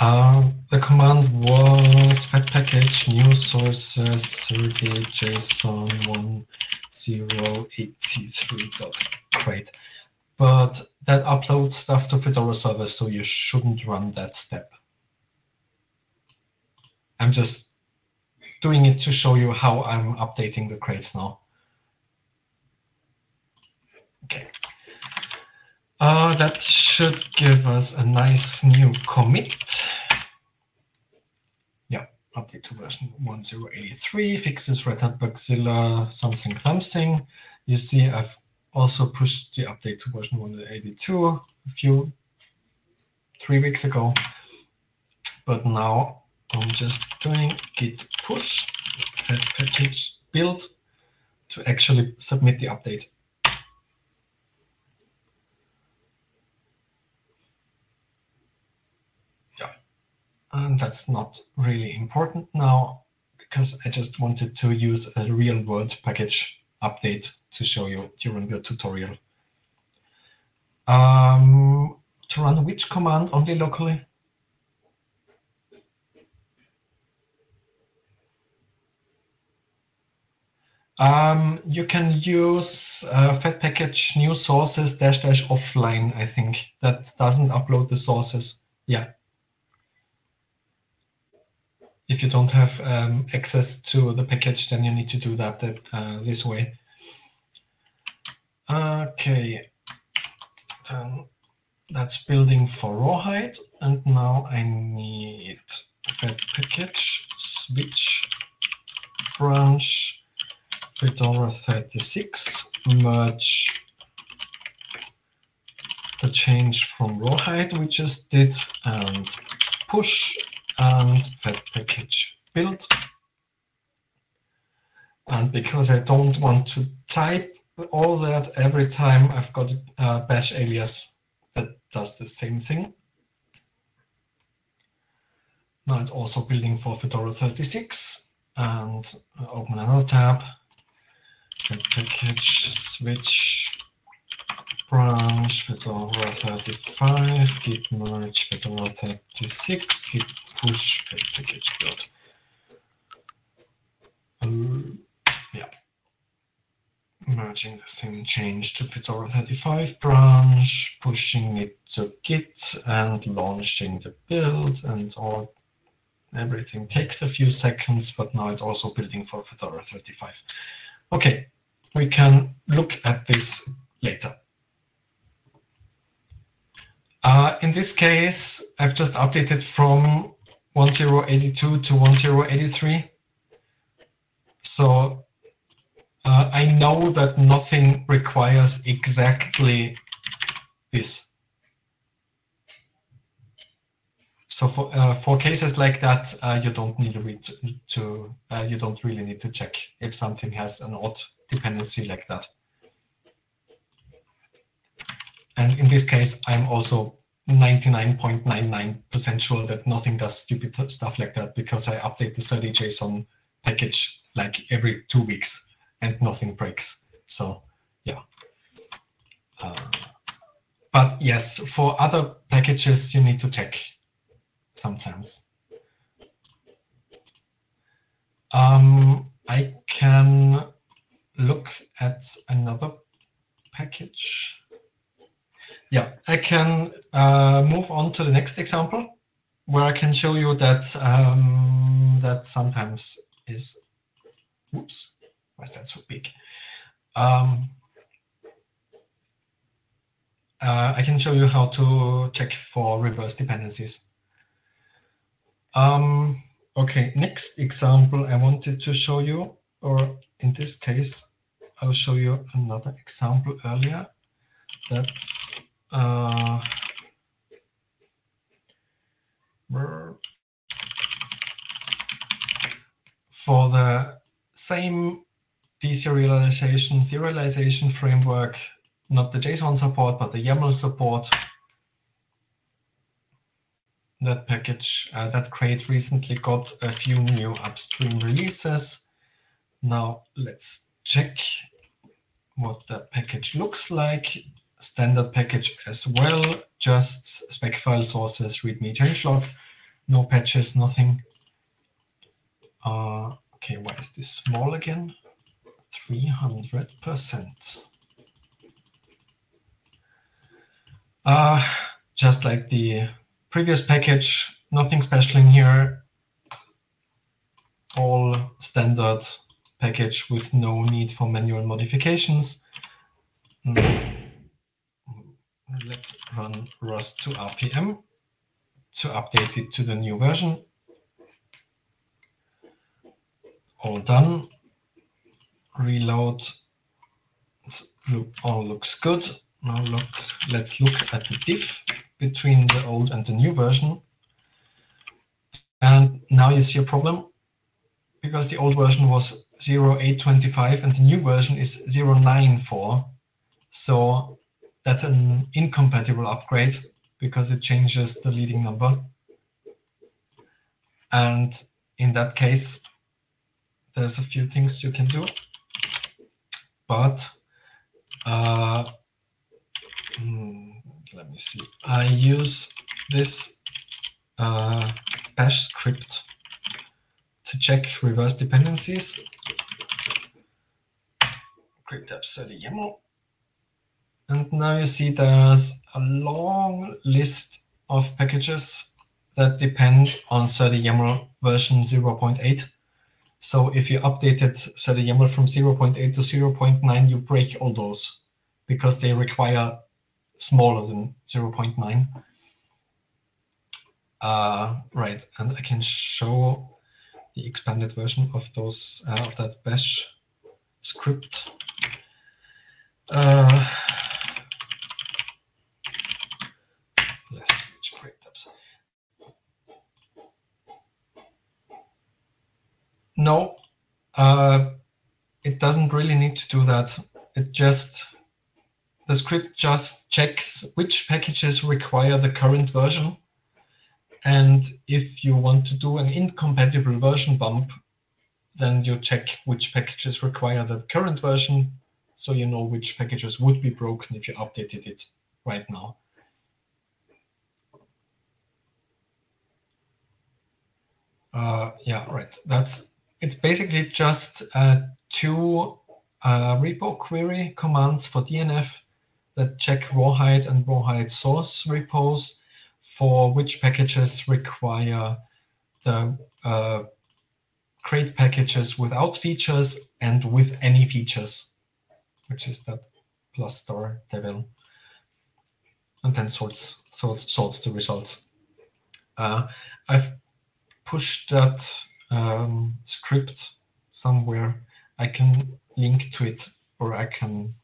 Uh, the command was fed package new sources serde_json 1083.crate. But that uploads stuff to Fedora server, so you shouldn't run that step. I'm just doing it to show you how I'm updating the crates now. Okay. Uh, that should give us a nice new commit. Yeah, update to version 1083, fixes Red Hat Bugzilla something something. You see I've also pushed the update to version 182 a few, three weeks ago. But now I'm just doing git push fed package build to actually submit the update. Yeah, and that's not really important now because I just wanted to use a real world package update to show you during the tutorial. Um, to run which command only locally? Um, you can use uh, fed package new sources dash dash offline, I think. That doesn't upload the sources. Yeah. If you don't have um, access to the package, then you need to do that uh, this way. Okay. Then that's building for rawhide. And now I need fed package switch branch Fedora 36 merge the change from rawhide we just did and push and fed package build. And because I don't want to type all that every time I've got a bash alias that does the same thing. Now it's also building for Fedora 36 and open another tab Get package switch branch fedora 35 git merge fedora 36 git push fed package build. Um, yeah. Merging the same change to Fedora 35 branch, pushing it to Git and launching the build and all everything takes a few seconds, but now it's also building for Fedora 35. Okay, we can look at this later. Uh, in this case, I've just updated from 1082 to 1083. So uh, I know that nothing requires exactly this. So for uh, for cases like that, uh, you don't need to, to uh, you don't really need to check if something has an odd dependency like that. And in this case, I'm also 99.99% sure that nothing does stupid stuff like that because I update the serde_json package like every two weeks and nothing breaks. So yeah. Uh, but yes, for other packages, you need to check sometimes. Um, I can look at another package. Yeah, I can uh, move on to the next example where I can show you that um, that sometimes is, oops, why is that so big? Um, uh, I can show you how to check for reverse dependencies. Um, okay, next example I wanted to show you, or in this case, I'll show you another example earlier. That's uh, for the same deserialization serialization framework, not the JSON support, but the YAML support that package, uh, that crate recently got a few new upstream releases. Now let's check what the package looks like. Standard package as well, just spec file sources, readme changelog, no patches, nothing. Uh, okay, why is this small again? 300%. Uh, just like the previous package, nothing special in here. All standard package with no need for manual modifications. Let's run rust2rpm to update it to the new version. All done. Reload. All looks good. Now look, let's look at the diff between the old and the new version. And now you see a problem because the old version was 0825 and the new version is 094. So that's an incompatible upgrade because it changes the leading number. And in that case, there's a few things you can do. But uh, hmm, let me see. I use this uh, bash script to check reverse dependencies. Create tabs30 YAML. And now you see there's a long list of packages that depend on serde_yaml version 0.8. So if you updated serde_yaml from 0.8 to 0.9, you break all those because they require smaller than 0.9. Uh, right, and I can show the expanded version of those uh, of that bash script. Uh, yes, create tabs. No, uh, it doesn't really need to do that. It just the script just checks which packages require the current version. And if you want to do an incompatible version bump, then you check which packages require the current version, so you know which packages would be broken if you updated it right now. Uh, yeah, right. That's it's basically just uh, two uh, repo query commands for DNF that check rawhide and rawhide source repos for which packages require the uh, create packages without features and with any features, which is that plus star devel, and then sorts, sorts, sorts the results. Uh, I've pushed that um, script somewhere. I can link to it or I can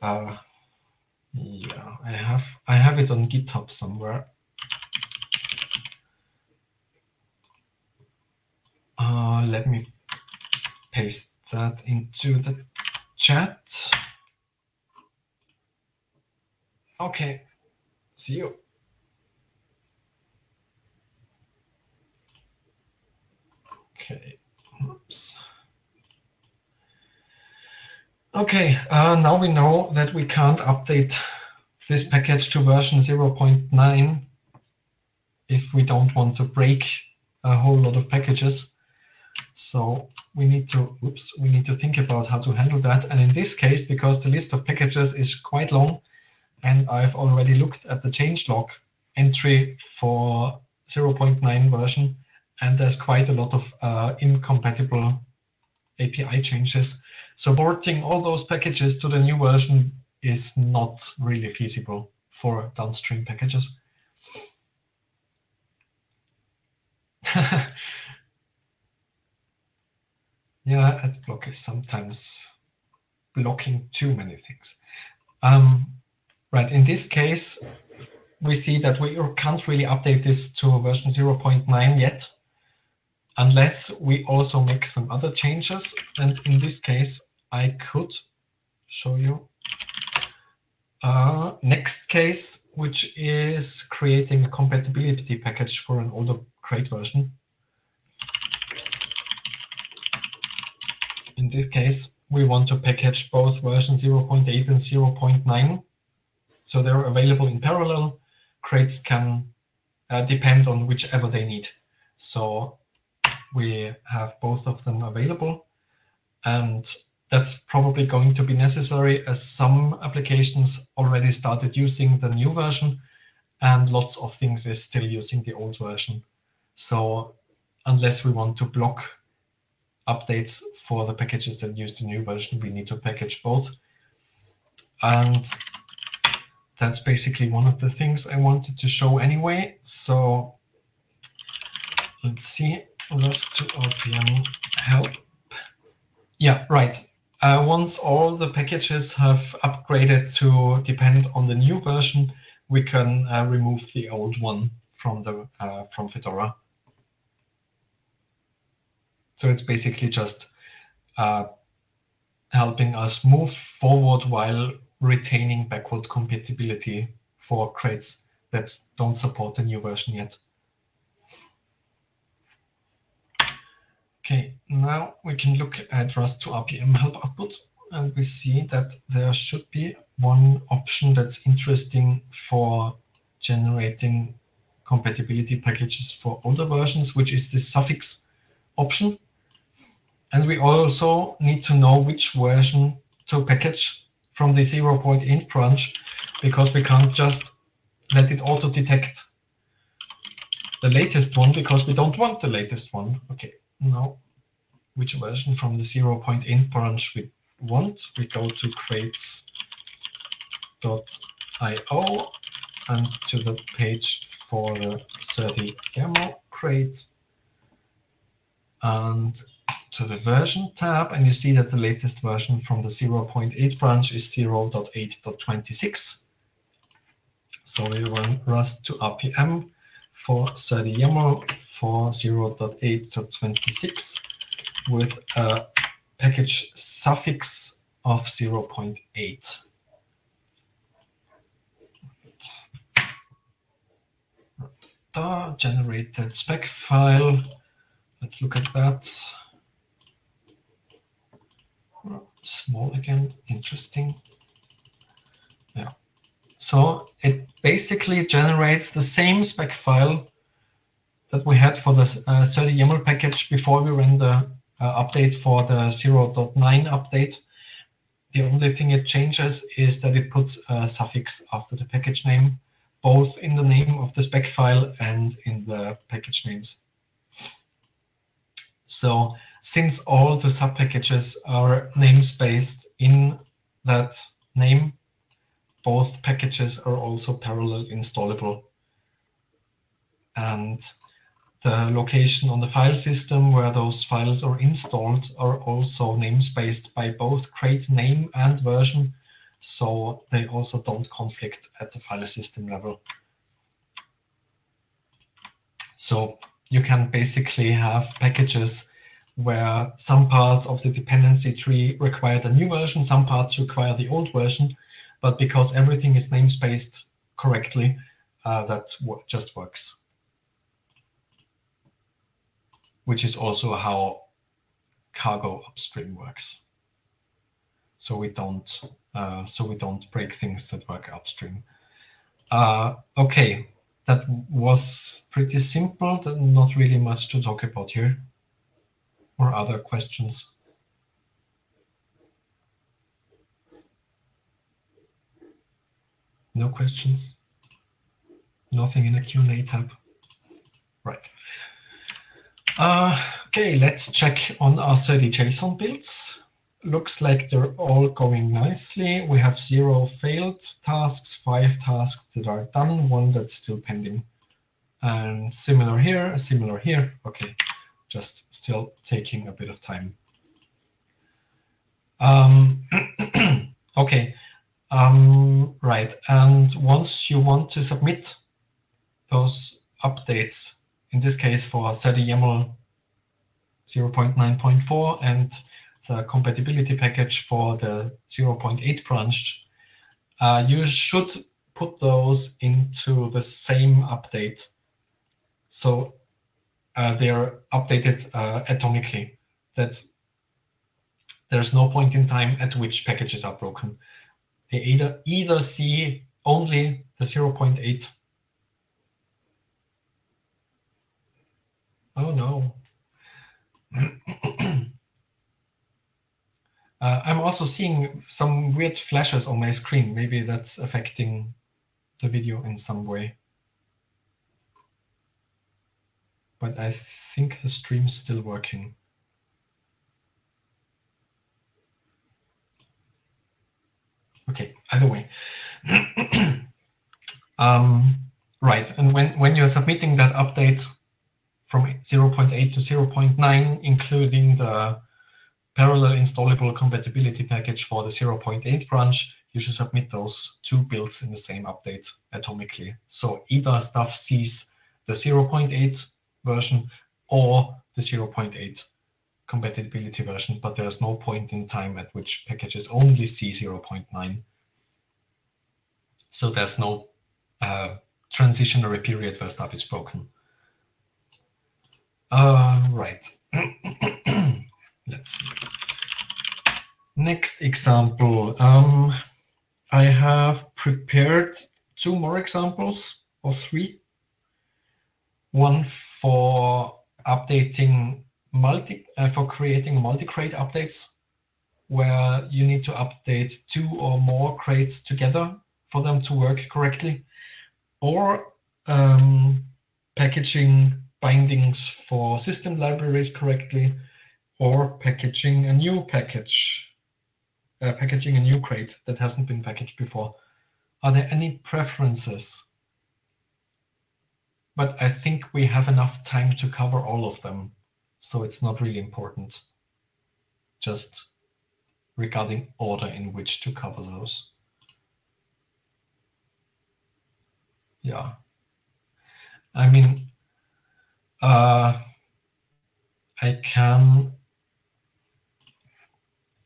uh, yeah, I have I have it on GitHub somewhere. Uh, let me paste that into the chat. Okay, see you. Okay, oops. Okay, uh, now we know that we can't update this package to version 0.9 if we don't want to break a whole lot of packages. So we need to, oops, we need to think about how to handle that. And in this case, because the list of packages is quite long, and I've already looked at the changelog entry for 0.9 version, and there's quite a lot of uh, incompatible API changes. So porting all those packages to the new version is not really feasible for downstream packages. yeah, adblock is sometimes blocking too many things. Um, right, in this case, we see that we can't really update this to version 0.9 yet, unless we also make some other changes. And in this case, I could show you uh, next case, which is creating a compatibility package for an older crate version. In this case, we want to package both version 0.8 and 0.9. So they're available in parallel. Crates can uh, depend on whichever they need. So we have both of them available. And that's probably going to be necessary as some applications already started using the new version and lots of things is still using the old version. So unless we want to block updates for the packages that use the new version, we need to package both. And that's basically one of the things I wanted to show anyway. So let's see, rust2rpm help. Yeah, right. Uh, once all the packages have upgraded to depend on the new version, we can uh, remove the old one from the uh, from Fedora. So it's basically just uh, helping us move forward while retaining backward compatibility for crates that don't support the new version yet. Okay, now we can look at rust2rpm help output, and we see that there should be one option that's interesting for generating compatibility packages for older versions, which is the suffix option. And we also need to know which version to package from the 0.8 branch, because we can't just let it auto-detect the latest one, because we don't want the latest one. OK, now which version from the 0.8 branch we want. We go to crates.io and to the page for the 30 YAML crate and to the version tab, and you see that the latest version from the 0.8 branch is 0.8.26. So we run rust2rpm for serde_yaml for 0.8.26 with a package suffix of 0.8. The generated spec file. Let's look at that. Small again, interesting. So it basically generates the same spec file that we had for the uh, serde_yaml package before we ran the uh, update for the 0.9 update. The only thing it changes is that it puts a suffix after the package name, both in the name of the spec file and in the package names. So since all the subpackages are namespaced in that name, both packages are also parallel installable. And the location on the file system where those files are installed are also namespaced by both crate name and version, so they also don't conflict at the file system level. So you can basically have packages where some parts of the dependency tree require the new version, some parts require the old version, but because everything is namespaced correctly, uh, that just works. which is also how cargo upstream works. So we don't uh, so we don't break things that work upstream. Uh, okay, that was pretty simple. Not really much to talk about here. Or other questions? No questions? Nothing in the Q&A tab? Right. Uh, okay, let's check on our serde_json builds. Looks like they're all going nicely. We have zero failed tasks, five tasks that are done, one that's still pending. And similar here, similar here. Okay, just still taking a bit of time. Um, okay, um, right. And once you want to submit those updates in this case for serde_yaml 0.9.4 and the compatibility package for the 0.8 branch, uh, you should put those into the same update. So uh, they're updated uh, atomically, that there's no point in time at which packages are broken. They either, either see only the 0.8 Oh, no. uh, I'm also seeing some weird flashes on my screen. Maybe that's affecting the video in some way. But I think the stream's still working. Okay, either way. um, right, and when, when you're submitting that update, from 0.8 to 0.9, including the parallel installable compatibility package for the 0.8 branch, you should submit those two builds in the same update atomically. So either stuff sees the 0.8 version or the 0.8 compatibility version, but there's no point in time at which packages only see 0.9. So there's no uh, transitionary period where stuff is broken. Uh, right. let's see. Next example. Um, I have prepared two more examples, or three. One for updating multi, uh, for creating multi-crate updates, where you need to update two or more crates together for them to work correctly, or um, packaging bindings for system libraries correctly, or packaging a new package, uh, packaging a new crate that hasn't been packaged before. Are there any preferences? But I think we have enough time to cover all of them, so it's not really important. Just regarding order in which to cover those. Yeah. I mean, uh, I can,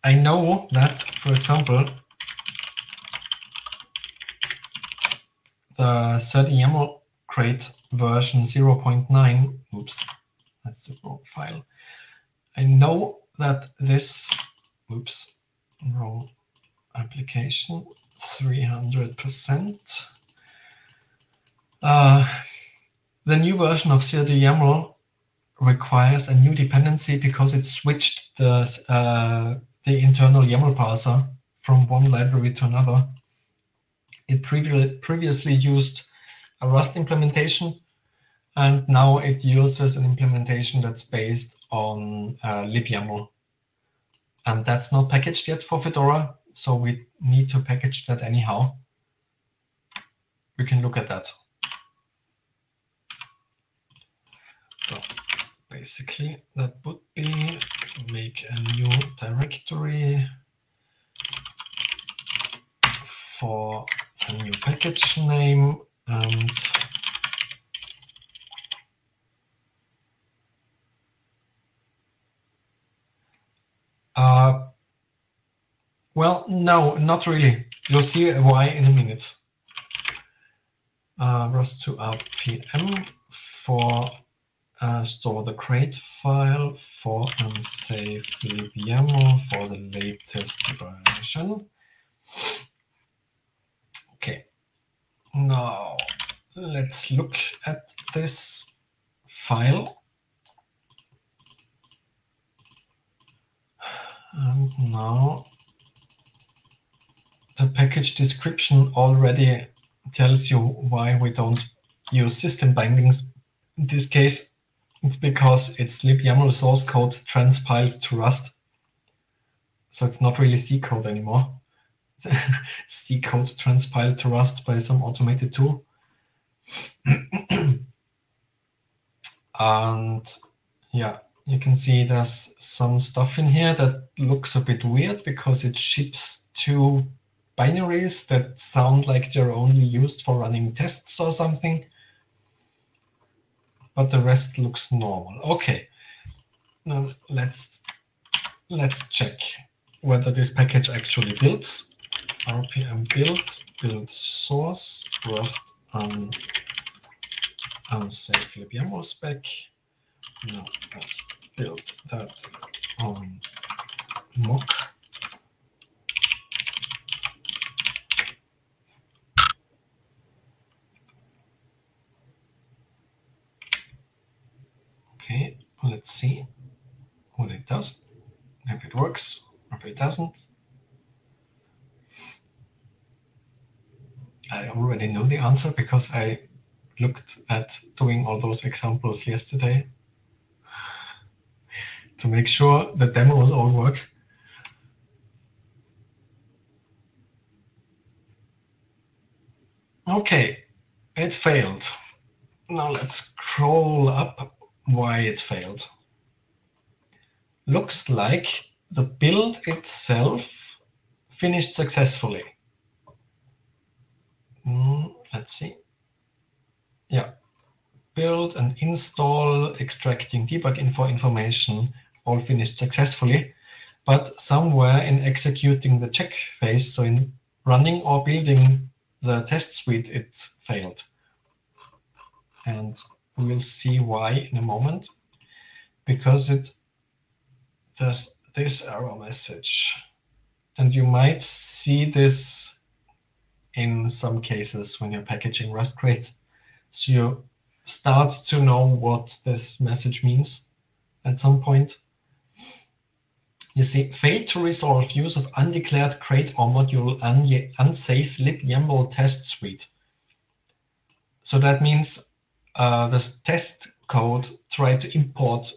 I know that, for example, the serde_yaml crate version 0.9, oops, that's the wrong file. I know that this, oops, wrong application, 300%. Uh, the new version of serde_yaml requires a new dependency because it switched the, uh, the internal YAML parser from one library to another. It previ previously used a Rust implementation, and now it uses an implementation that's based on uh, libyaml. And that's not packaged yet for Fedora, so we need to package that anyhow. We can look at that. So basically, that would be make a new directory for a new package name and uh, well, no, not really. You'll see why in a minute. Uh, rust2rpm for uh, store the crate file for unsafe libyaml for the latest version. Okay, now let's look at this file. And now the package description already tells you why we don't use system bindings. In this case, it's because it's libyaml source code transpiled to Rust. So it's not really C code anymore. C code transpiled to Rust by some automated tool. and yeah, you can see there's some stuff in here that looks a bit weird because it ships two binaries that sound like they're only used for running tests or something but the rest looks normal. Okay, now let's let's check whether this package actually builds. rpm build build source rust on unsafe libyaml spec. Now let's build that on mock Okay, let's see what it does, if it works, if it doesn't. I already know the answer because I looked at doing all those examples yesterday to make sure the demos all work. Okay, it failed. Now let's scroll up why it failed. Looks like the build itself finished successfully. Mm, let's see. Yeah, build and install, extracting debug info information, all finished successfully. But somewhere in executing the check phase, so in running or building the test suite, it failed. And We'll see why in a moment, because it does this error message. And you might see this in some cases when you're packaging Rust crates. So you start to know what this message means at some point. You see, failed to resolve use of undeclared crate or module unsafe libyaml test suite. So that means uh, this test code tried to import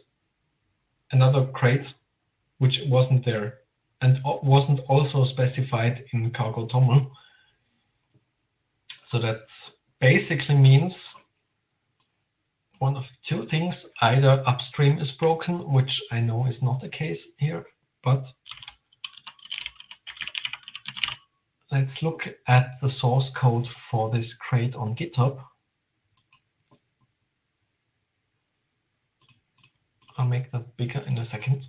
another crate which wasn't there and wasn't also specified in cargo toml. So that basically means one of two things. Either upstream is broken, which I know is not the case here, but let's look at the source code for this crate on GitHub. I'll make that bigger in a second.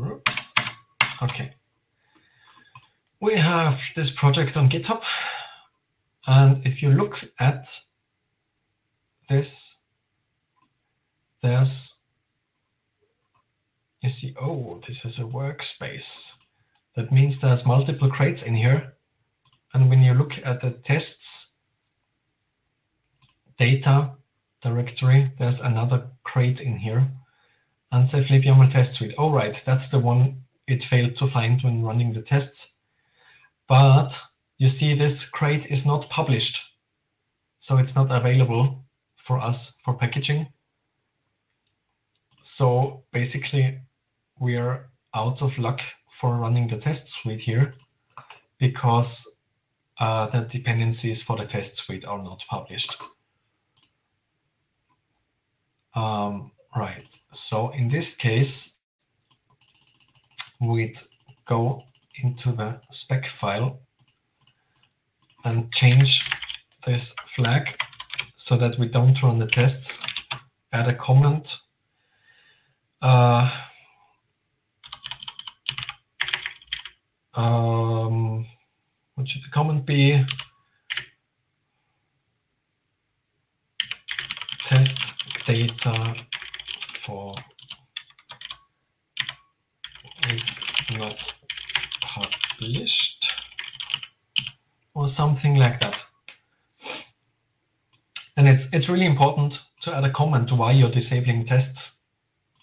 Oops. Okay. We have this project on GitHub. And if you look at this, there's, you see, oh, this is a workspace. That means there's multiple crates in here. And when you look at the tests data directory, there's another crate in here. Unsafe libyaml test suite. Oh, right, that's the one it failed to find when running the tests. But you see this crate is not published. So it's not available for us for packaging. So basically, we're out of luck for running the test suite here because uh, the dependencies for the test suite are not published. Um, right, so in this case, we'd go into the spec file and change this flag so that we don't run the tests. Add a comment. Uh, um, what should the comment be? Test data for is not published or something like that. And it's it's really important to add a comment why you're disabling tests,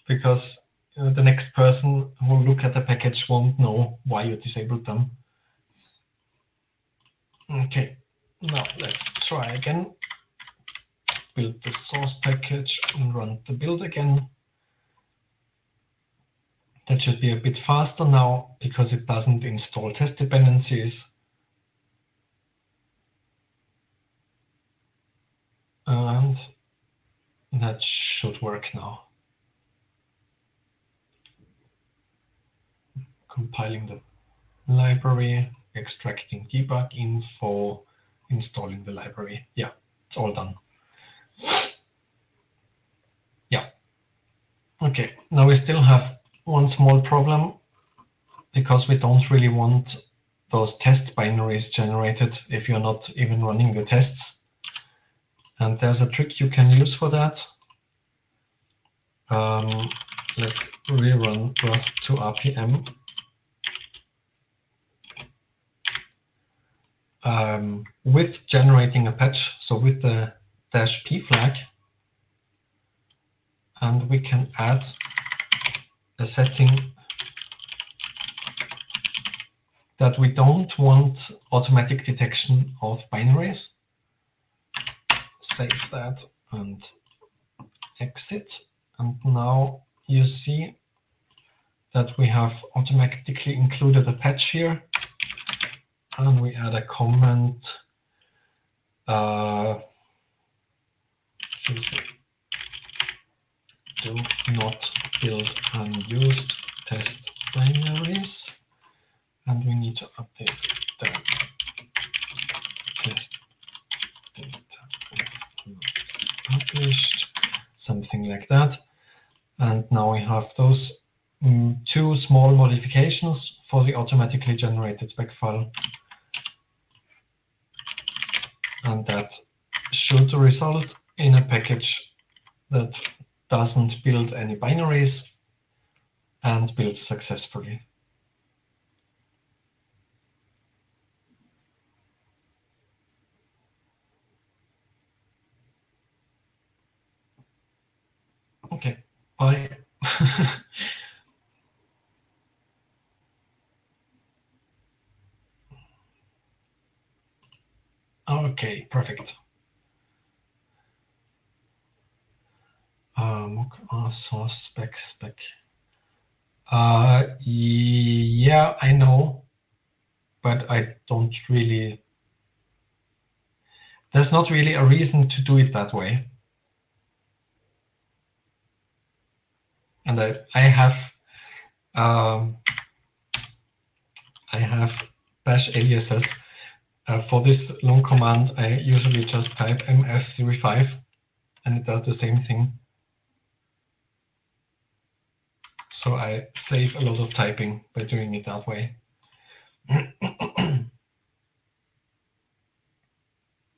because you know, the next person who will look at the package won't know why you disabled them. Okay, now let's try again build the source package and run the build again. That should be a bit faster now because it doesn't install test dependencies. And that should work now. Compiling the library, extracting debug info, installing the library. Yeah, it's all done. Yeah. Okay, now we still have one small problem because we don't really want those test binaries generated if you're not even running the tests. And there's a trick you can use for that. Um, let's rerun rust2rpm. Um, with generating a patch, so with the dash p flag, and we can add a setting that we don't want automatic detection of binaries. Save that and exit. And now you see that we have automatically included a patch here. And we add a comment. Uh, do not build unused test binaries. And we need to update the test data is not published, something like that. And now we have those um, two small modifications for the automatically generated spec file. And that should result in a package that doesn't build any binaries and builds successfully. Okay, bye. okay, perfect. Um, source spec spec. Uh, yeah, I know, but I don't really. There's not really a reason to do it that way. and I, I have um, I have bash aliases. Uh, for this long command, I usually just type mf35 and it does the same thing. So I save a lot of typing by doing it that way.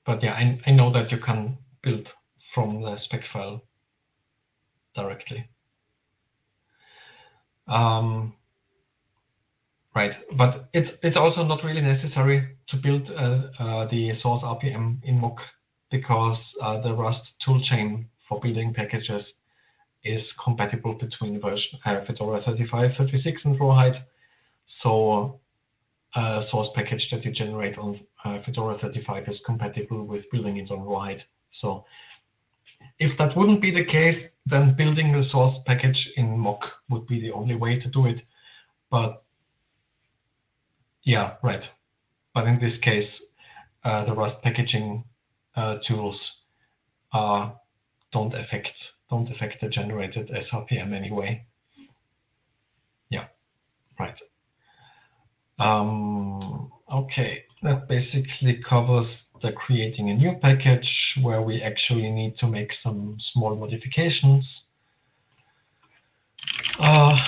but yeah, I, I know that you can build from the spec file directly. Um, right, but it's it's also not really necessary to build uh, uh, the source RPM in Mock because uh, the Rust toolchain for building packages is compatible between version uh, Fedora 35, 36, and Rawhide. So a source package that you generate on uh, Fedora 35 is compatible with building it on Rawhide. So if that wouldn't be the case, then building the source package in mock would be the only way to do it. But yeah, right. But in this case, uh, the Rust packaging uh, tools uh, don't affect don't affect the generated SRPM anyway. Yeah, right. Um, okay, that basically covers the creating a new package where we actually need to make some small modifications. Uh,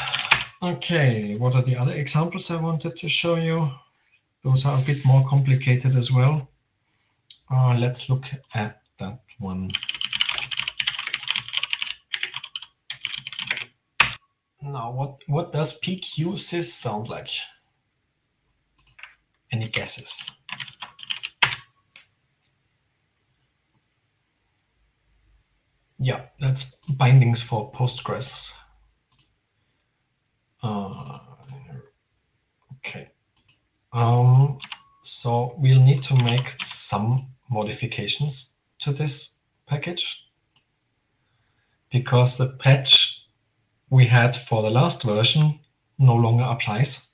okay, what are the other examples I wanted to show you? Those are a bit more complicated as well. Uh, let's look at that one. Now, what, what does pqsys sound like? Any guesses? Yeah, that's bindings for Postgres. Uh, okay. Um, so we'll need to make some modifications to this package because the patch we had for the last version no longer applies.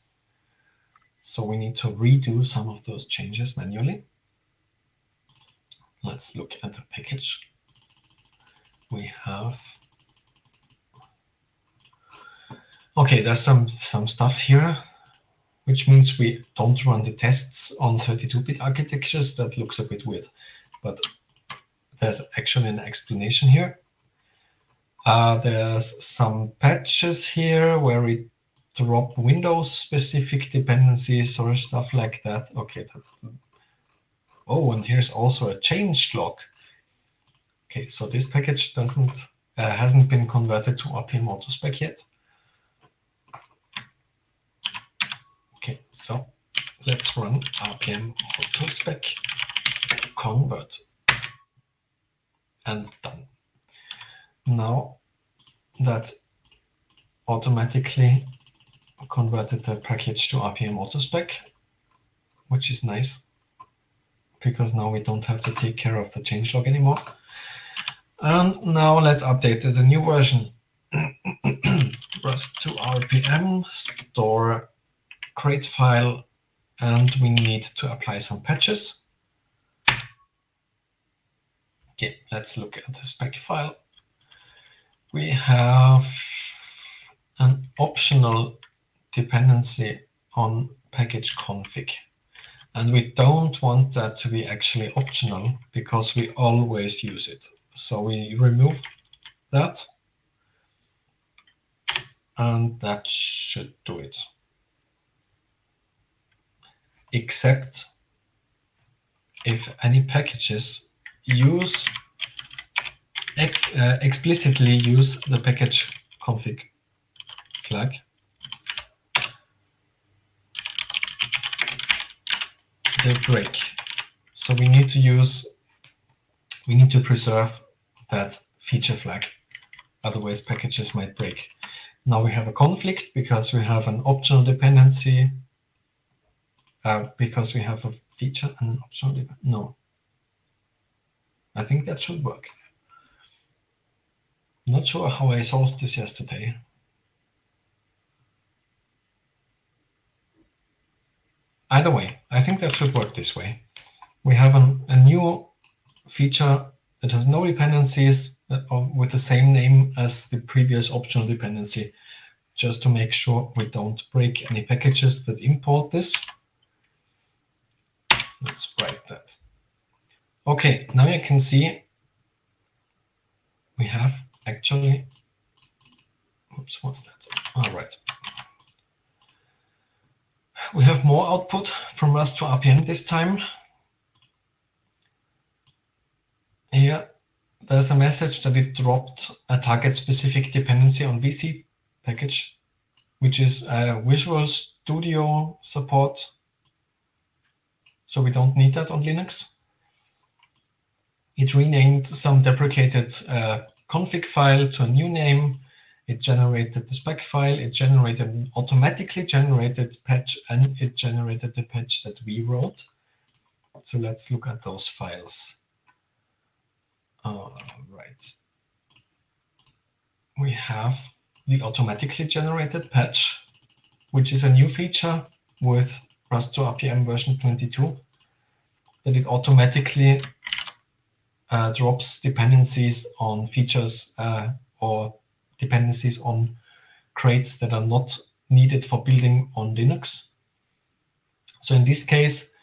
So we need to redo some of those changes manually. Let's look at the package. We have Okay, there's some some stuff here, which means we don't run the tests on 32-bit architectures. That looks a bit weird, but there's actually an explanation here. Uh, there's some patches here where we drop Windows-specific dependencies or stuff like that. Okay. That, oh, and here's also a change log. Okay, so this package doesn't uh, hasn't been converted to RPM autospec yet. Okay, so let's run RPM autospec convert and done. Now that automatically converted the package to RPM autospec, which is nice because now we don't have to take care of the changelog anymore. And now let's update the new version. rust2rpm, store create file, and we need to apply some patches. Okay, let's look at the spec file. We have an optional dependency on package config. And we don't want that to be actually optional because we always use it. So we remove that. And that should do it. Except if any packages use uh, explicitly use the package config flag. The break. So we need to use, we need to preserve that feature flag. Otherwise, packages might break. Now we have a conflict because we have an optional dependency, uh, because we have a feature and an optional, no. I think that should work. Not sure how I solved this yesterday. Either way, I think that should work this way. We have an, a new feature that has no dependencies uh, with the same name as the previous optional dependency, just to make sure we don't break any packages that import this. Let's write that. OK, now you can see we have actually, oops, what's that? All right. We have more output from rust2rpm this time. Here, there's a message that it dropped a target-specific dependency on VC package, which is a Visual Studio support. So we don't need that on Linux. It renamed some deprecated uh, config file to a new name. It generated the spec file. It generated automatically generated patch, and it generated the patch that we wrote. So let's look at those files. All right. We have the automatically generated patch, which is a new feature with rust2rpm version 22, that it automatically uh, drops dependencies on features uh, or dependencies on crates that are not needed for building on Linux. So in this case,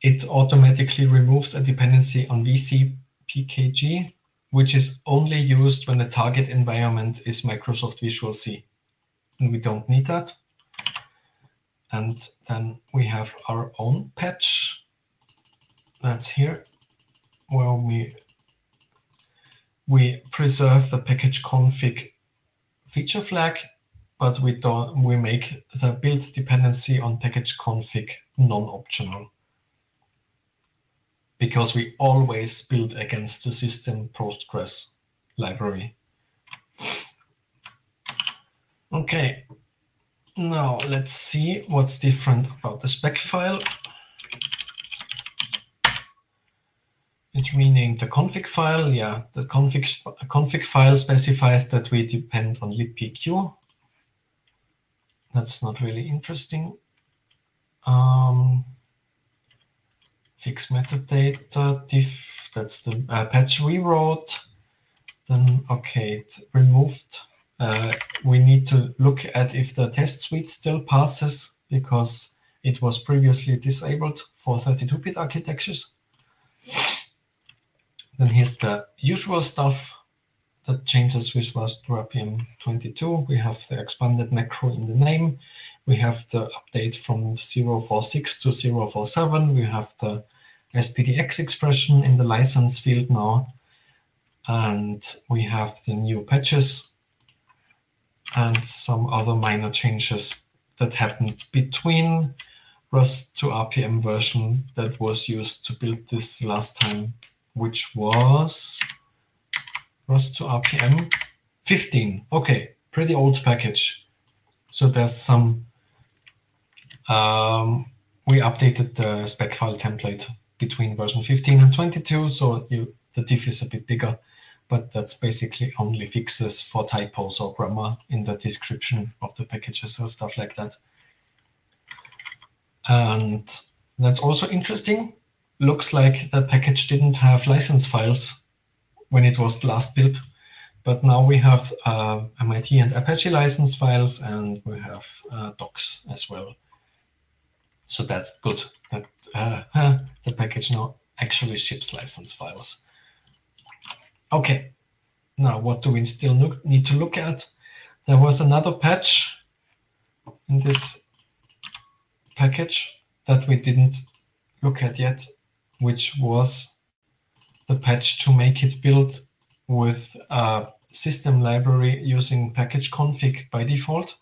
it automatically removes a dependency on VC PKG, which is only used when the target environment is Microsoft Visual C. And we don't need that. And then we have our own patch. That's here, where we we preserve the package config feature flag, but we don't we make the build dependency on package config non-optional because we always build against the system Postgres library. Okay, now let's see what's different about the spec file. It's renamed the config file. Yeah, the config, config file specifies that we depend on libpq. That's not really interesting. Um, fix metadata diff, that's the uh, patch rewrote. Then, OK, it removed. Uh, we need to look at if the test suite still passes because it was previously disabled for 32-bit architectures. Then here's the usual stuff that changes with Rust RPM 22. We have the expanded macro in the name. We have the update from 046 to 047. We have the SPDX expression in the license field now. And we have the new patches and some other minor changes that happened between rust2rpm version that was used to build this last time which was rust2rpm 15. Okay, pretty old package. So there's some, um, we updated the spec file template between version 15 and 22, so you, the diff is a bit bigger, but that's basically only fixes for typos or grammar in the description of the packages or stuff like that. And that's also interesting looks like that package didn't have license files when it was last built. But now we have uh, MIT and Apache license files, and we have uh, docs as well. So that's good that uh, the package now actually ships license files. OK, now what do we still need to look at? There was another patch in this package that we didn't look at yet which was the patch to make it build with a system library using package config by default.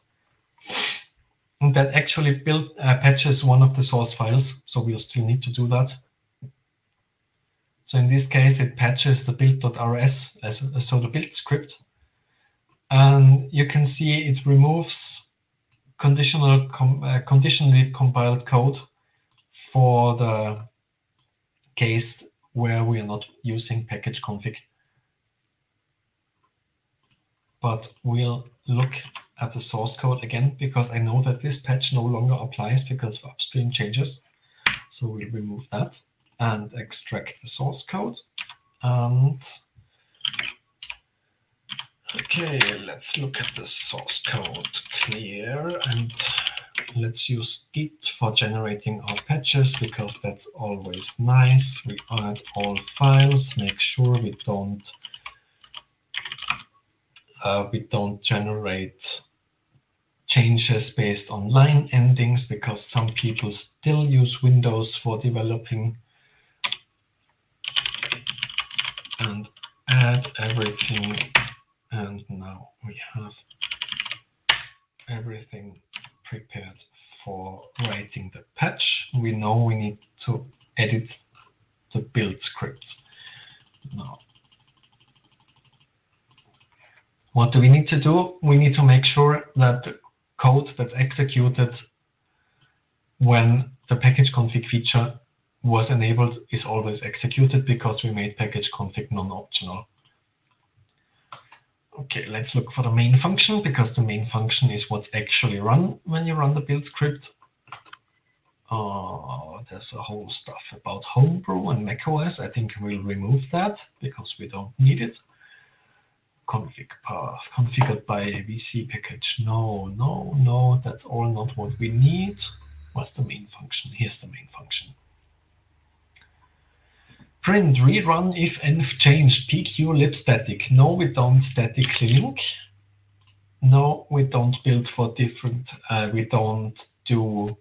that actually build uh, patches one of the source files. So we'll still need to do that. So in this case, it patches the build.rs as a so the build script. And you can see it removes conditional com, uh, conditionally compiled code for the case where we are not using package config. But we'll look at the source code again, because I know that this patch no longer applies because of upstream changes. So we'll remove that and extract the source code. And okay, let's look at the source code clear and let's use Git for generating our patches because that's always nice. We add all files, make sure we don't uh, we don't generate changes based on line endings because some people still use Windows for developing and add everything. And now we have everything prepared for writing the patch. We know we need to edit the build script. Now, what do we need to do? We need to make sure that the code that's executed when the package config feature was enabled is always executed because we made package config non-optional. Okay, let's look for the main function because the main function is what's actually run when you run the build script. Uh, there's a whole stuff about Homebrew and macOS. I think we'll remove that because we don't need it. Config path configured by VC package. No, no, no, that's all not what we need. What's the main function? Here's the main function print rerun if env changed pq lib static. No, we don't statically link. No, we don't build for different, uh, we don't do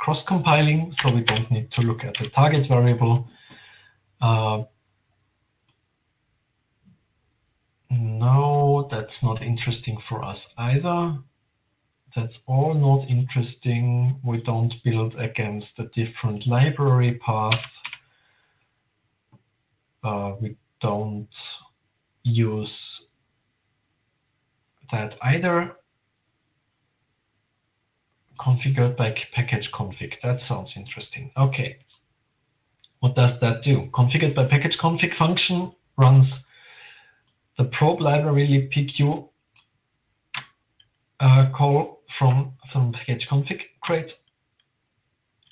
cross-compiling, so we don't need to look at the target variable. Uh, no, that's not interesting for us either. That's all not interesting. We don't build against a different library path uh, we don't use that either configured by package config. That sounds interesting. Okay. What does that do? Configured by package config function runs the probe library libpq uh, call from, from package config crate.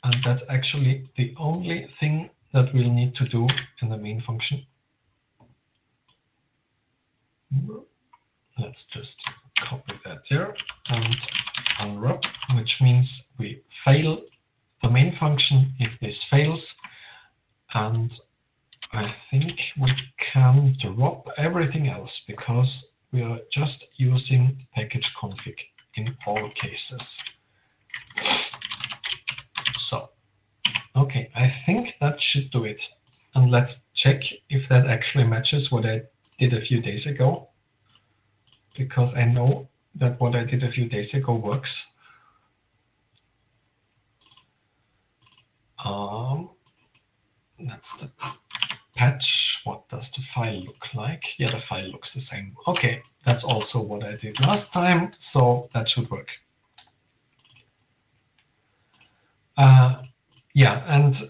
And that's actually the only thing that we'll need to do in the main function. Let's just copy that here and unwrap, which means we fail the main function if this fails. And I think we can drop everything else because we are just using package config in all cases. So Okay, I think that should do it. And let's check if that actually matches what I did a few days ago. Because I know that what I did a few days ago works. Um, that's the patch. What does the file look like? Yeah, the file looks the same. Okay, that's also what I did last time, so that should work. Uh, yeah, and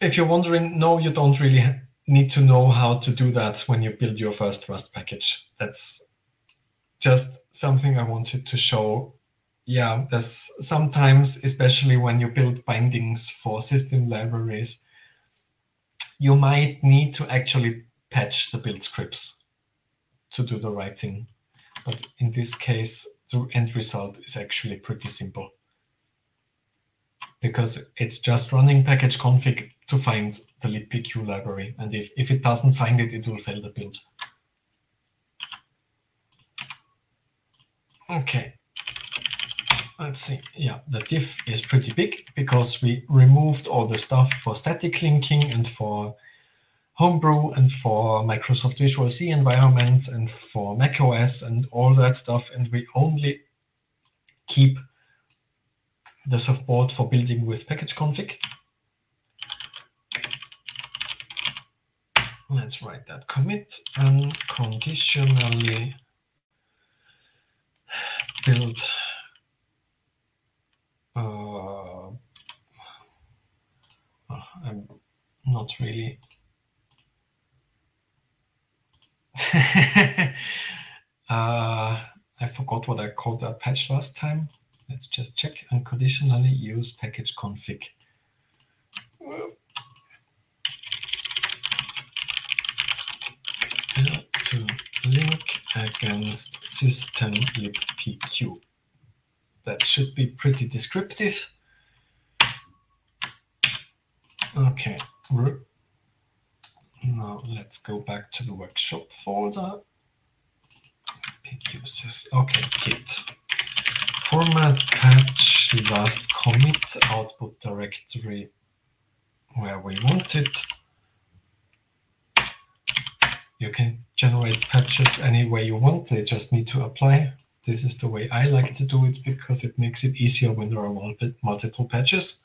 if you're wondering, no, you don't really need to know how to do that when you build your first Rust package. That's just something I wanted to show. Yeah, there's sometimes, especially when you build bindings for system libraries, you might need to actually patch the build scripts to do the right thing. But in this case, the end result is actually pretty simple because it's just running package config to find the libpq library. And if, if it doesn't find it, it will fail the build. Okay. Let's see. Yeah, the diff is pretty big because we removed all the stuff for static linking and for Homebrew and for Microsoft Visual C environments and for macOS and all that stuff. And we only keep the support for building with package config. Let's write that commit unconditionally build uh, oh, I'm not really uh, I forgot what I called that patch last time. Let's just check and conditionally use package config. to link against system libpq. That should be pretty descriptive. Okay. Now let's go back to the workshop folder. Okay, git. Format patch last commit output directory where we want it. You can generate patches any way you want. They just need to apply. This is the way I like to do it because it makes it easier when there are multiple patches.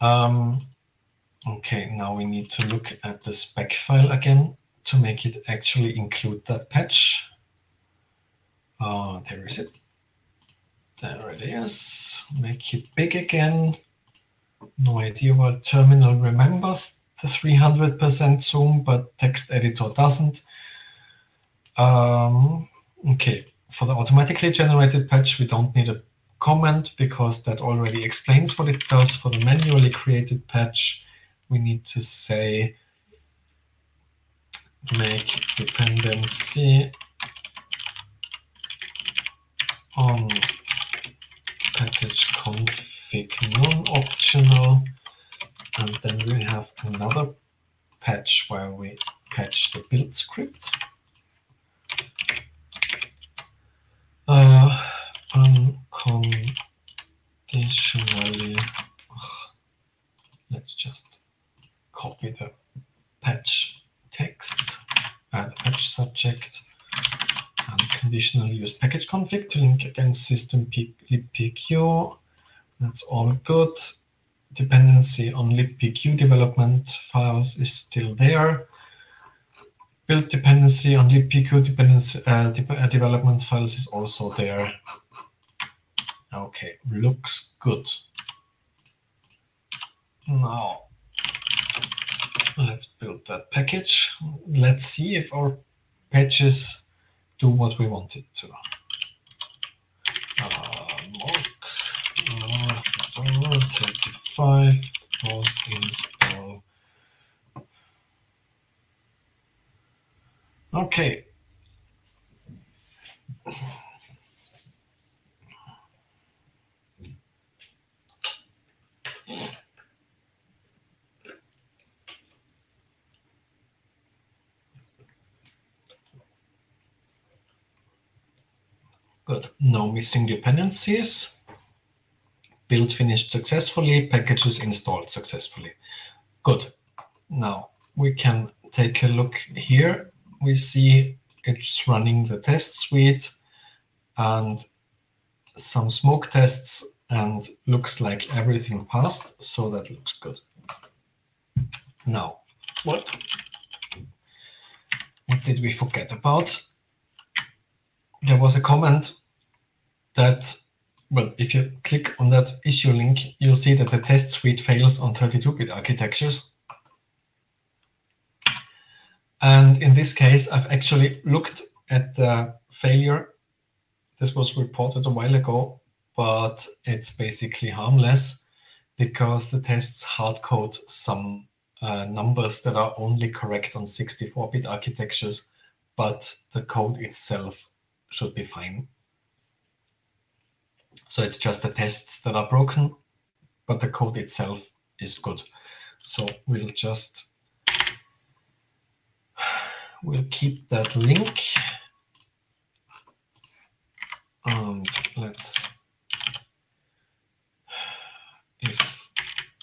Um, okay, now we need to look at the spec file again to make it actually include that patch. Uh, there is it. There it is. Make it big again. No idea what terminal remembers the 300% zoom, but text editor doesn't. Um, okay, for the automatically generated patch, we don't need a comment because that already explains what it does. For the manually created patch, we need to say make dependency on package config non-optional and then we have another patch where we patch the build script. Uh, unconditionally, let's just copy the patch text, add the patch subject, and conditionally use package config to link against system libpq. That's all good dependency on libpq development files is still there. Build dependency on libpq dependency, uh, de uh, development files is also there. Okay, looks good. Now, let's build that package. Let's see if our patches do what we want it to. Uh, uh, 5 post install. Okay. Good. No missing dependencies build finished successfully, packages installed successfully. Good. Now we can take a look here. We see it's running the test suite and some smoke tests and looks like everything passed. So that looks good. Now, what? What did we forget about? There was a comment that well, if you click on that issue link, you'll see that the test suite fails on 32-bit architectures. And in this case, I've actually looked at the failure. This was reported a while ago, but it's basically harmless because the tests hardcode some uh, numbers that are only correct on 64-bit architectures, but the code itself should be fine. So it's just the tests that are broken, but the code itself is good. So we'll just we'll keep that link. And let's if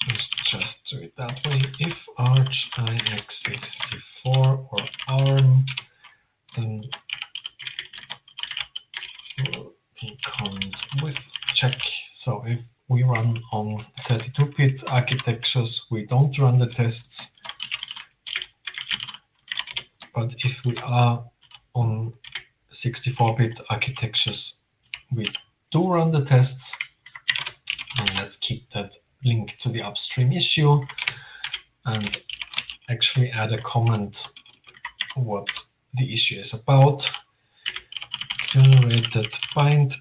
let's just do it that way. If Arch IX64 or ARM, then comes with check. So if we run on 32-bit architectures, we don't run the tests. But if we are on 64-bit architectures, we do run the tests. And let's keep that link to the upstream issue and actually add a comment what the issue is about. Generated bind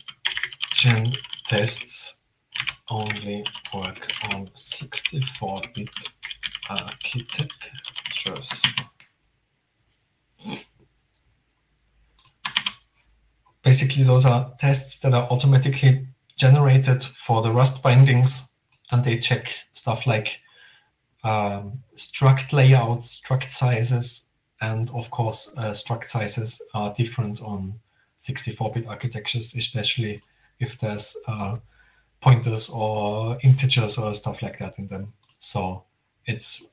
gen tests only work on 64-bit architectures. Basically, those are tests that are automatically generated for the Rust bindings, and they check stuff like um, struct layouts, struct sizes, and of course, uh, struct sizes are different on 64-bit architectures, especially if there's uh, pointers or integers or stuff like that in them. So it's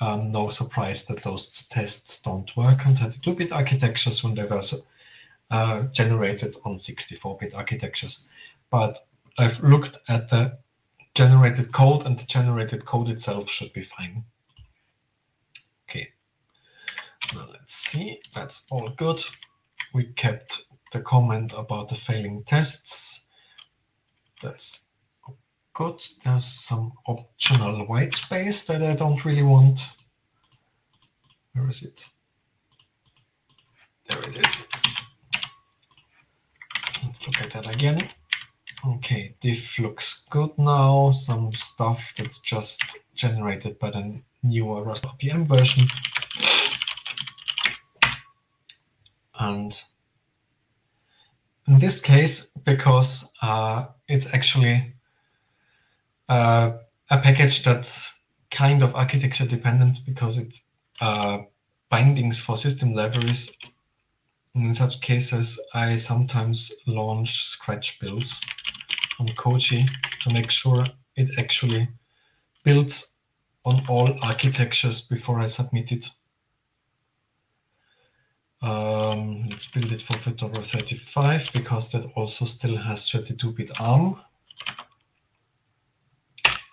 uh, no surprise that those tests don't work on 32-bit architectures when they were uh, generated on 64-bit architectures. But I've looked at the generated code, and the generated code itself should be fine. Okay, now let's see. That's all good. We kept the comment about the failing tests. That's good. There's some optional white space that I don't really want. Where is it? There it is. Let's look at that again. Okay, diff looks good now. Some stuff that's just generated by the newer Rust RPM version. And in this case, because uh, it's actually uh, a package that's kind of architecture dependent because it uh, bindings for system libraries. In such cases, I sometimes launch scratch builds on Koji to make sure it actually builds on all architectures before I submit it. Um, let's build it for Fedora 35 because that also still has 32-bit ARM.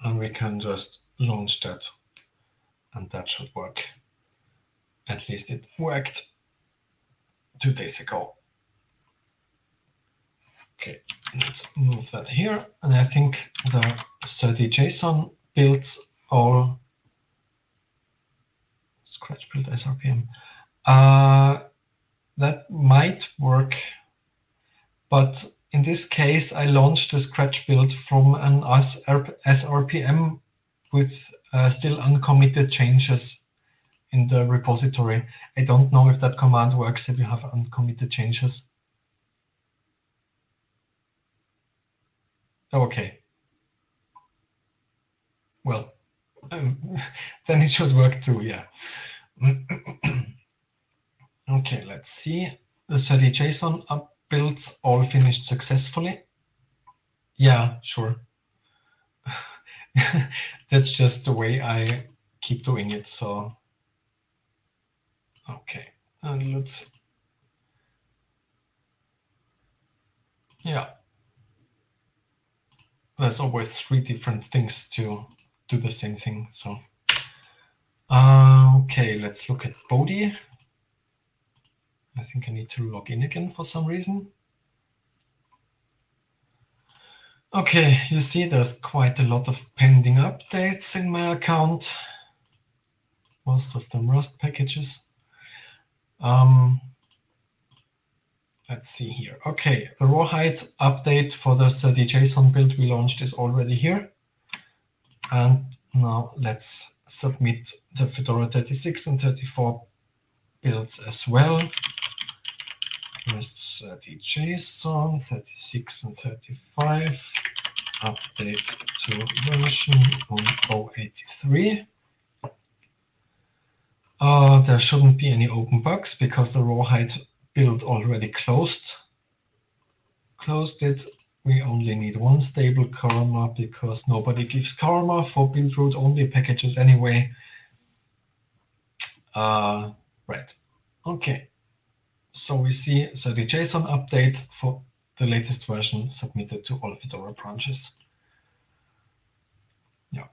And we can just launch that and that should work. At least it worked two days ago. Okay, let's move that here. And I think the serde_json builds all scratch build SRPM. Uh, that might work. But in this case, I launched the Scratch build from an SRPM with uh, still uncommitted changes in the repository. I don't know if that command works if you have uncommitted changes. Okay. Well, um, then it should work too, yeah. Okay, let's see. The serde_json up builds all finished successfully. Yeah, sure. That's just the way I keep doing it. So, okay, and let's, yeah. There's always three different things to do the same thing. So, uh, okay, let's look at Bodhi. I think I need to log in again for some reason. Okay, you see there's quite a lot of pending updates in my account. Most of them Rust packages. Um, let's see here. Okay, the rawhide update for the serde_json build we launched is already here. And now let's submit the Fedora 36 and 34 builds as well. Here's serde_json, 36 and 35. Update to version 1083. Uh, there shouldn't be any open bugs because the rawhide build already closed. Closed it. We only need one stable karma because nobody gives karma for build root only packages anyway. Uh, right. Okay. So we see so the JSON update for the latest version submitted to all Fedora branches. Yeah.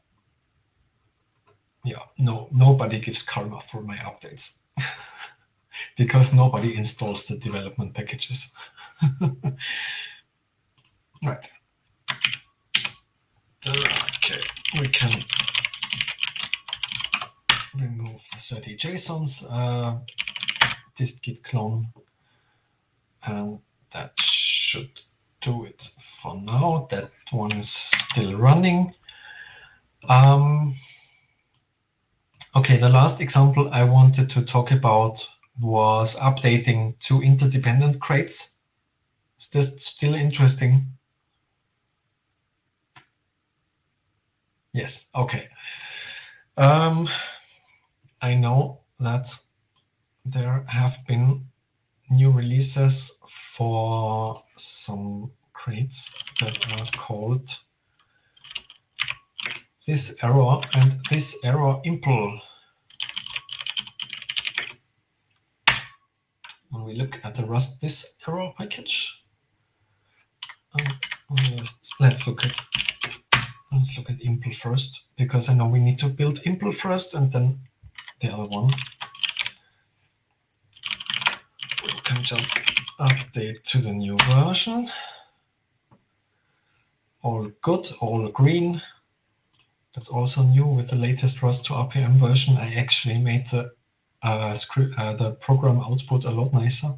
yeah, no, nobody gives karma for my updates because nobody installs the development packages. right. Uh, okay, we can remove the serde_json's, uh, dist-git clone, and that should do it for now. That one is still running. Um, okay, the last example I wanted to talk about was updating two interdependent crates. Is this still interesting? Yes, okay. Um, I know that there have been new releases for some crates that are called thiserror and thiserror-impl. When we look at the Rust this error package, um, let's, let's look at let's look at impl first because I know we need to build impl first and then the other one. We can just update to the new version. All good, all green. That's also new with the latest rust2rpm version. I actually made the uh, script, uh, the program output a lot nicer.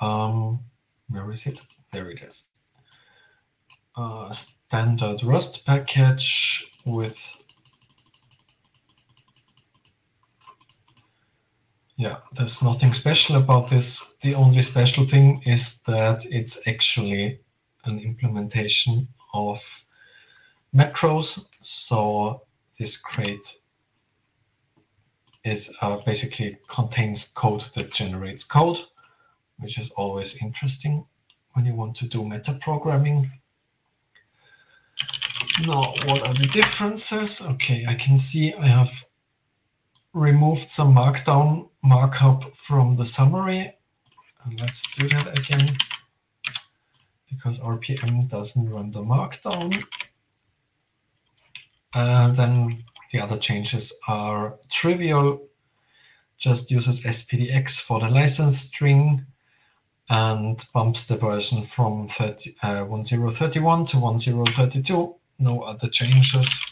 Um, where is it? There it is. Uh, standard Rust package with Yeah, there's nothing special about this. The only special thing is that it's actually an implementation of macros. So this crate is uh, basically contains code that generates code, which is always interesting when you want to do metaprogramming. Now, what are the differences? Okay, I can see I have removed some markdown markup from the summary. And let's do that again, because RPM doesn't run the markdown. Uh, then the other changes are trivial, just uses SPDX for the license string and bumps the version from 30, uh, 1031 to 1032. No other changes.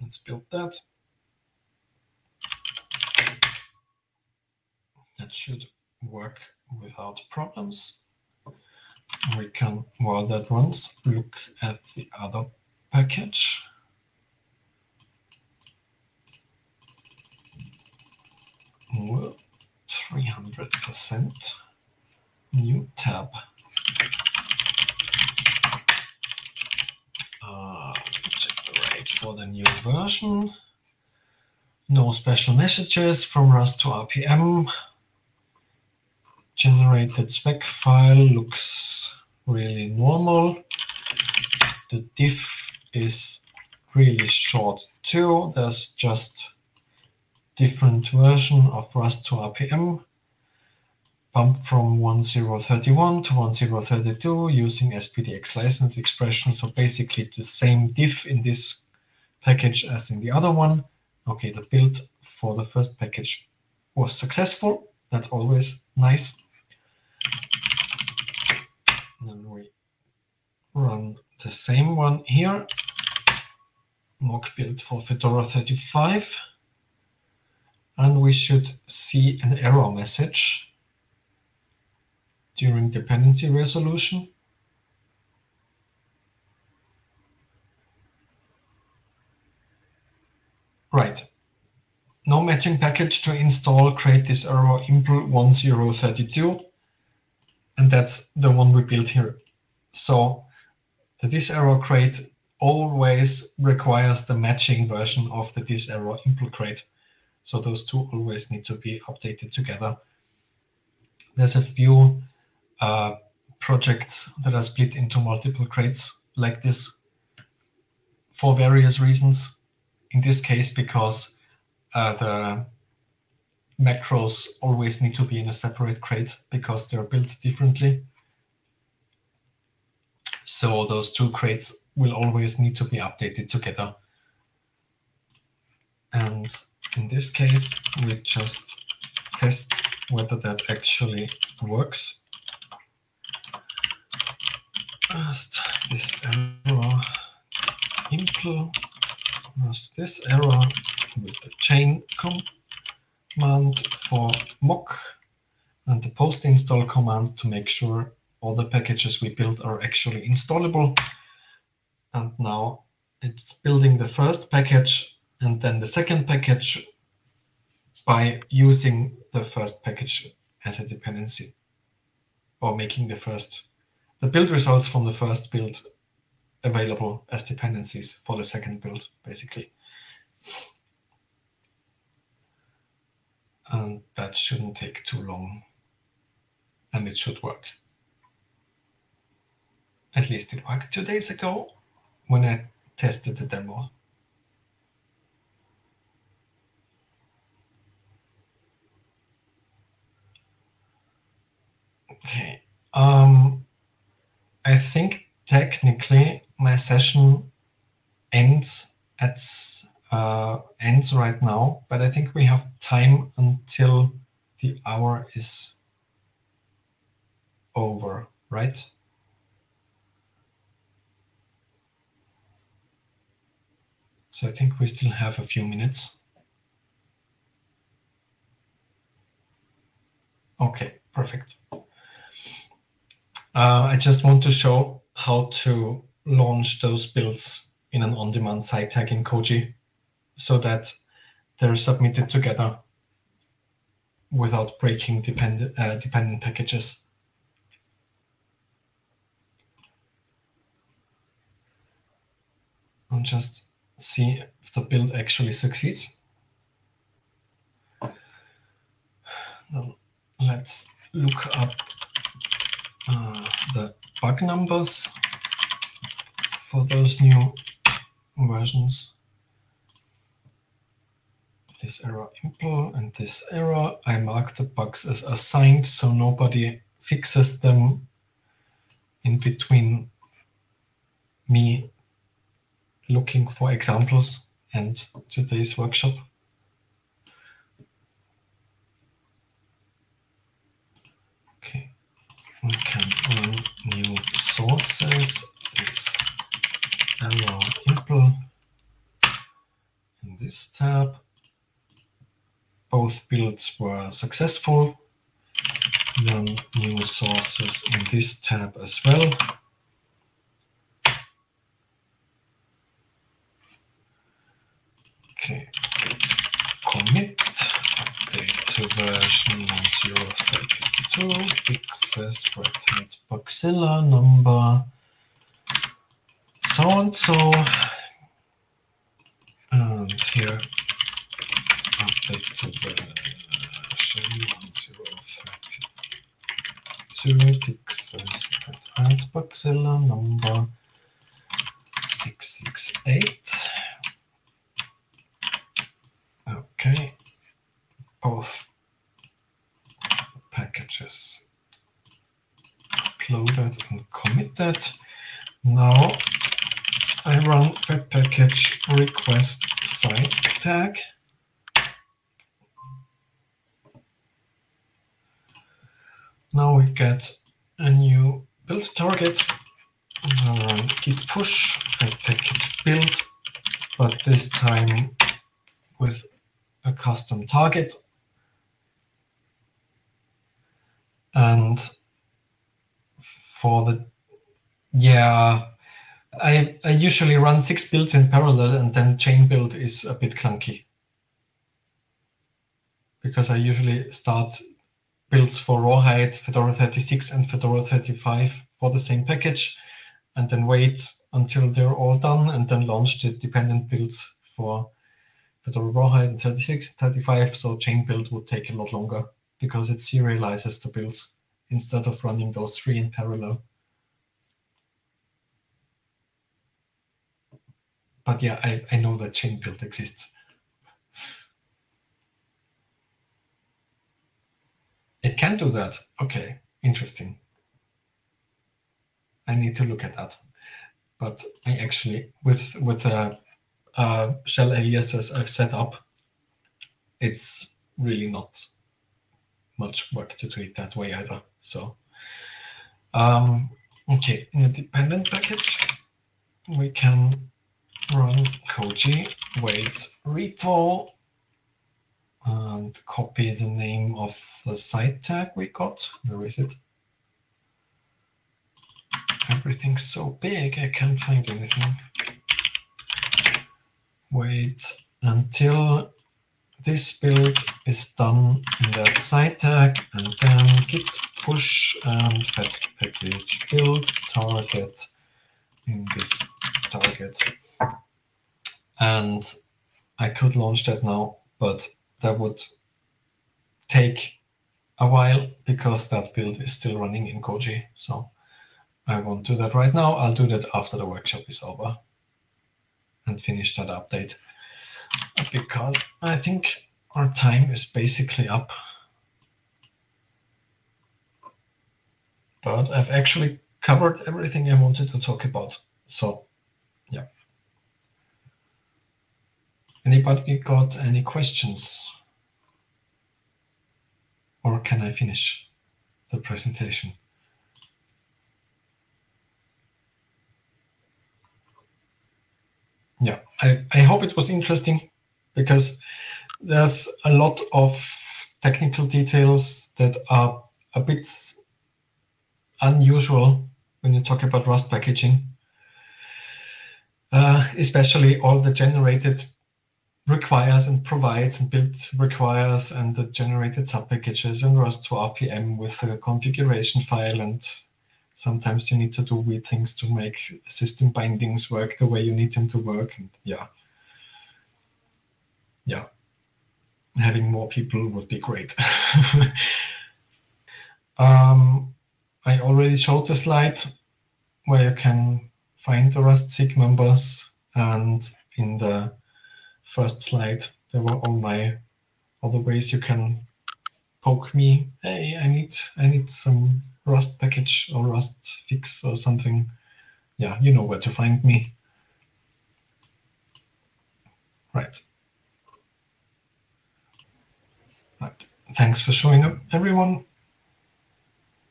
Let's build that. That should work without problems. We can, while that runs, look at the other package. Well, 300% new tab. Uh, check the for the new version. No special messages from rust2rpm generated spec file looks really normal. The diff is really short too. There's just different version of rust2rpm. Bump from 1031 to 1032 using SPDX license expression. So basically the same diff in this package as in the other one. Okay, the build for the first package was successful. That's always nice. Then we run the same one here, mock build for Fedora 35. And we should see an error message during dependency resolution. Right. No matching package to install, create thiserror-impl 1032 and that's the one we built here. So the thiserror crate always requires the matching version of the thiserror-impl crate. So those two always need to be updated together. There's a few uh, projects that are split into multiple crates like this for various reasons. In this case, because uh, the macros always need to be in a separate crate because they're built differently. So those two crates will always need to be updated together. And in this case, we just test whether that actually works. First, this error impl thiserror with the chain command for mock and the post install command to make sure all the packages we built are actually installable. And now it's building the first package and then the second package by using the first package as a dependency or making the first the build results from the first build available as dependencies for the second build, basically. And that shouldn't take too long. And it should work. At least it worked two days ago when I tested the demo. Okay. Um, I think technically my session ends at uh, ends right now, but I think we have time until the hour is over, right? So I think we still have a few minutes. Okay, perfect. Uh, I just want to show how to launch those builds in an on-demand side tag in Koji so that they're submitted together without breaking depend uh, dependent packages. I'll just see if the build actually succeeds. Now, let's look up uh, the bug numbers for those new versions. This error impl and thiserror, I mark the bugs as assigned so nobody fixes them in between me looking for examples and today's workshop. Okay, we can run new sources, this error impl in this tab. Both builds were successful. Run new sources in this tab as well. Okay, commit to version 1032 fixes red hat Bugzilla number so and so. And here update to version 1032 fixes red hat Bugzilla number 668. Okay both packages uploaded and committed. Now I run package request side tag. Now we get a new build target. Run git push package build, but this time with a custom target And for the, yeah, I, I usually run six builds in parallel and then chain build is a bit clunky. Because I usually start builds for Rawhide, Fedora 36 and Fedora 35 for the same package, and then wait until they're all done and then launch the dependent builds for Fedora Rawhide and 36, 35. So chain build would take a lot longer because it serializes the builds instead of running those three in parallel. But yeah, I, I know that chain build exists. It can do that. OK, interesting. I need to look at that. but I actually, with, with a, a shell aliases I've set up, it's really not much work to do it that way either. So, um, okay, in a dependent package, we can run koji wait repo Um, and copy the name of the side tag we got. Where is it? Everything's so big, I can't find anything. Wait until this build is done in that side tag, and then git push and fed package build target in this target. And I could launch that now, but that would take a while because that build is still running in Koji. So I won't do that right now. I'll do that after the workshop is over and finish that update because I think our time is basically up. But I've actually covered everything I wanted to talk about. So yeah. Anybody got any questions? Or can I finish the presentation? Yeah, I, I hope it was interesting because there's a lot of technical details that are a bit unusual when you talk about Rust packaging, uh, especially all the generated requires and provides and build requires and the generated subpackages and rust2rpm with a configuration file. And sometimes you need to do weird things to make system bindings work the way you need them to work. And yeah. Yeah. Having more people would be great. Um, I already showed the slide where you can find the Rust SIG members and in the first slide, there were all my other ways you can poke me. Hey, I need I need some Rust package or Rust fix or something. Yeah, you know where to find me. Right. Right. Thanks for showing up, everyone.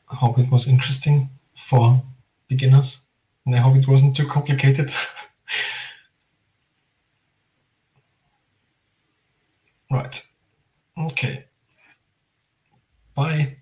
I hope it was interesting for beginners, and I hope it wasn't too complicated. Right. Okay. Bye.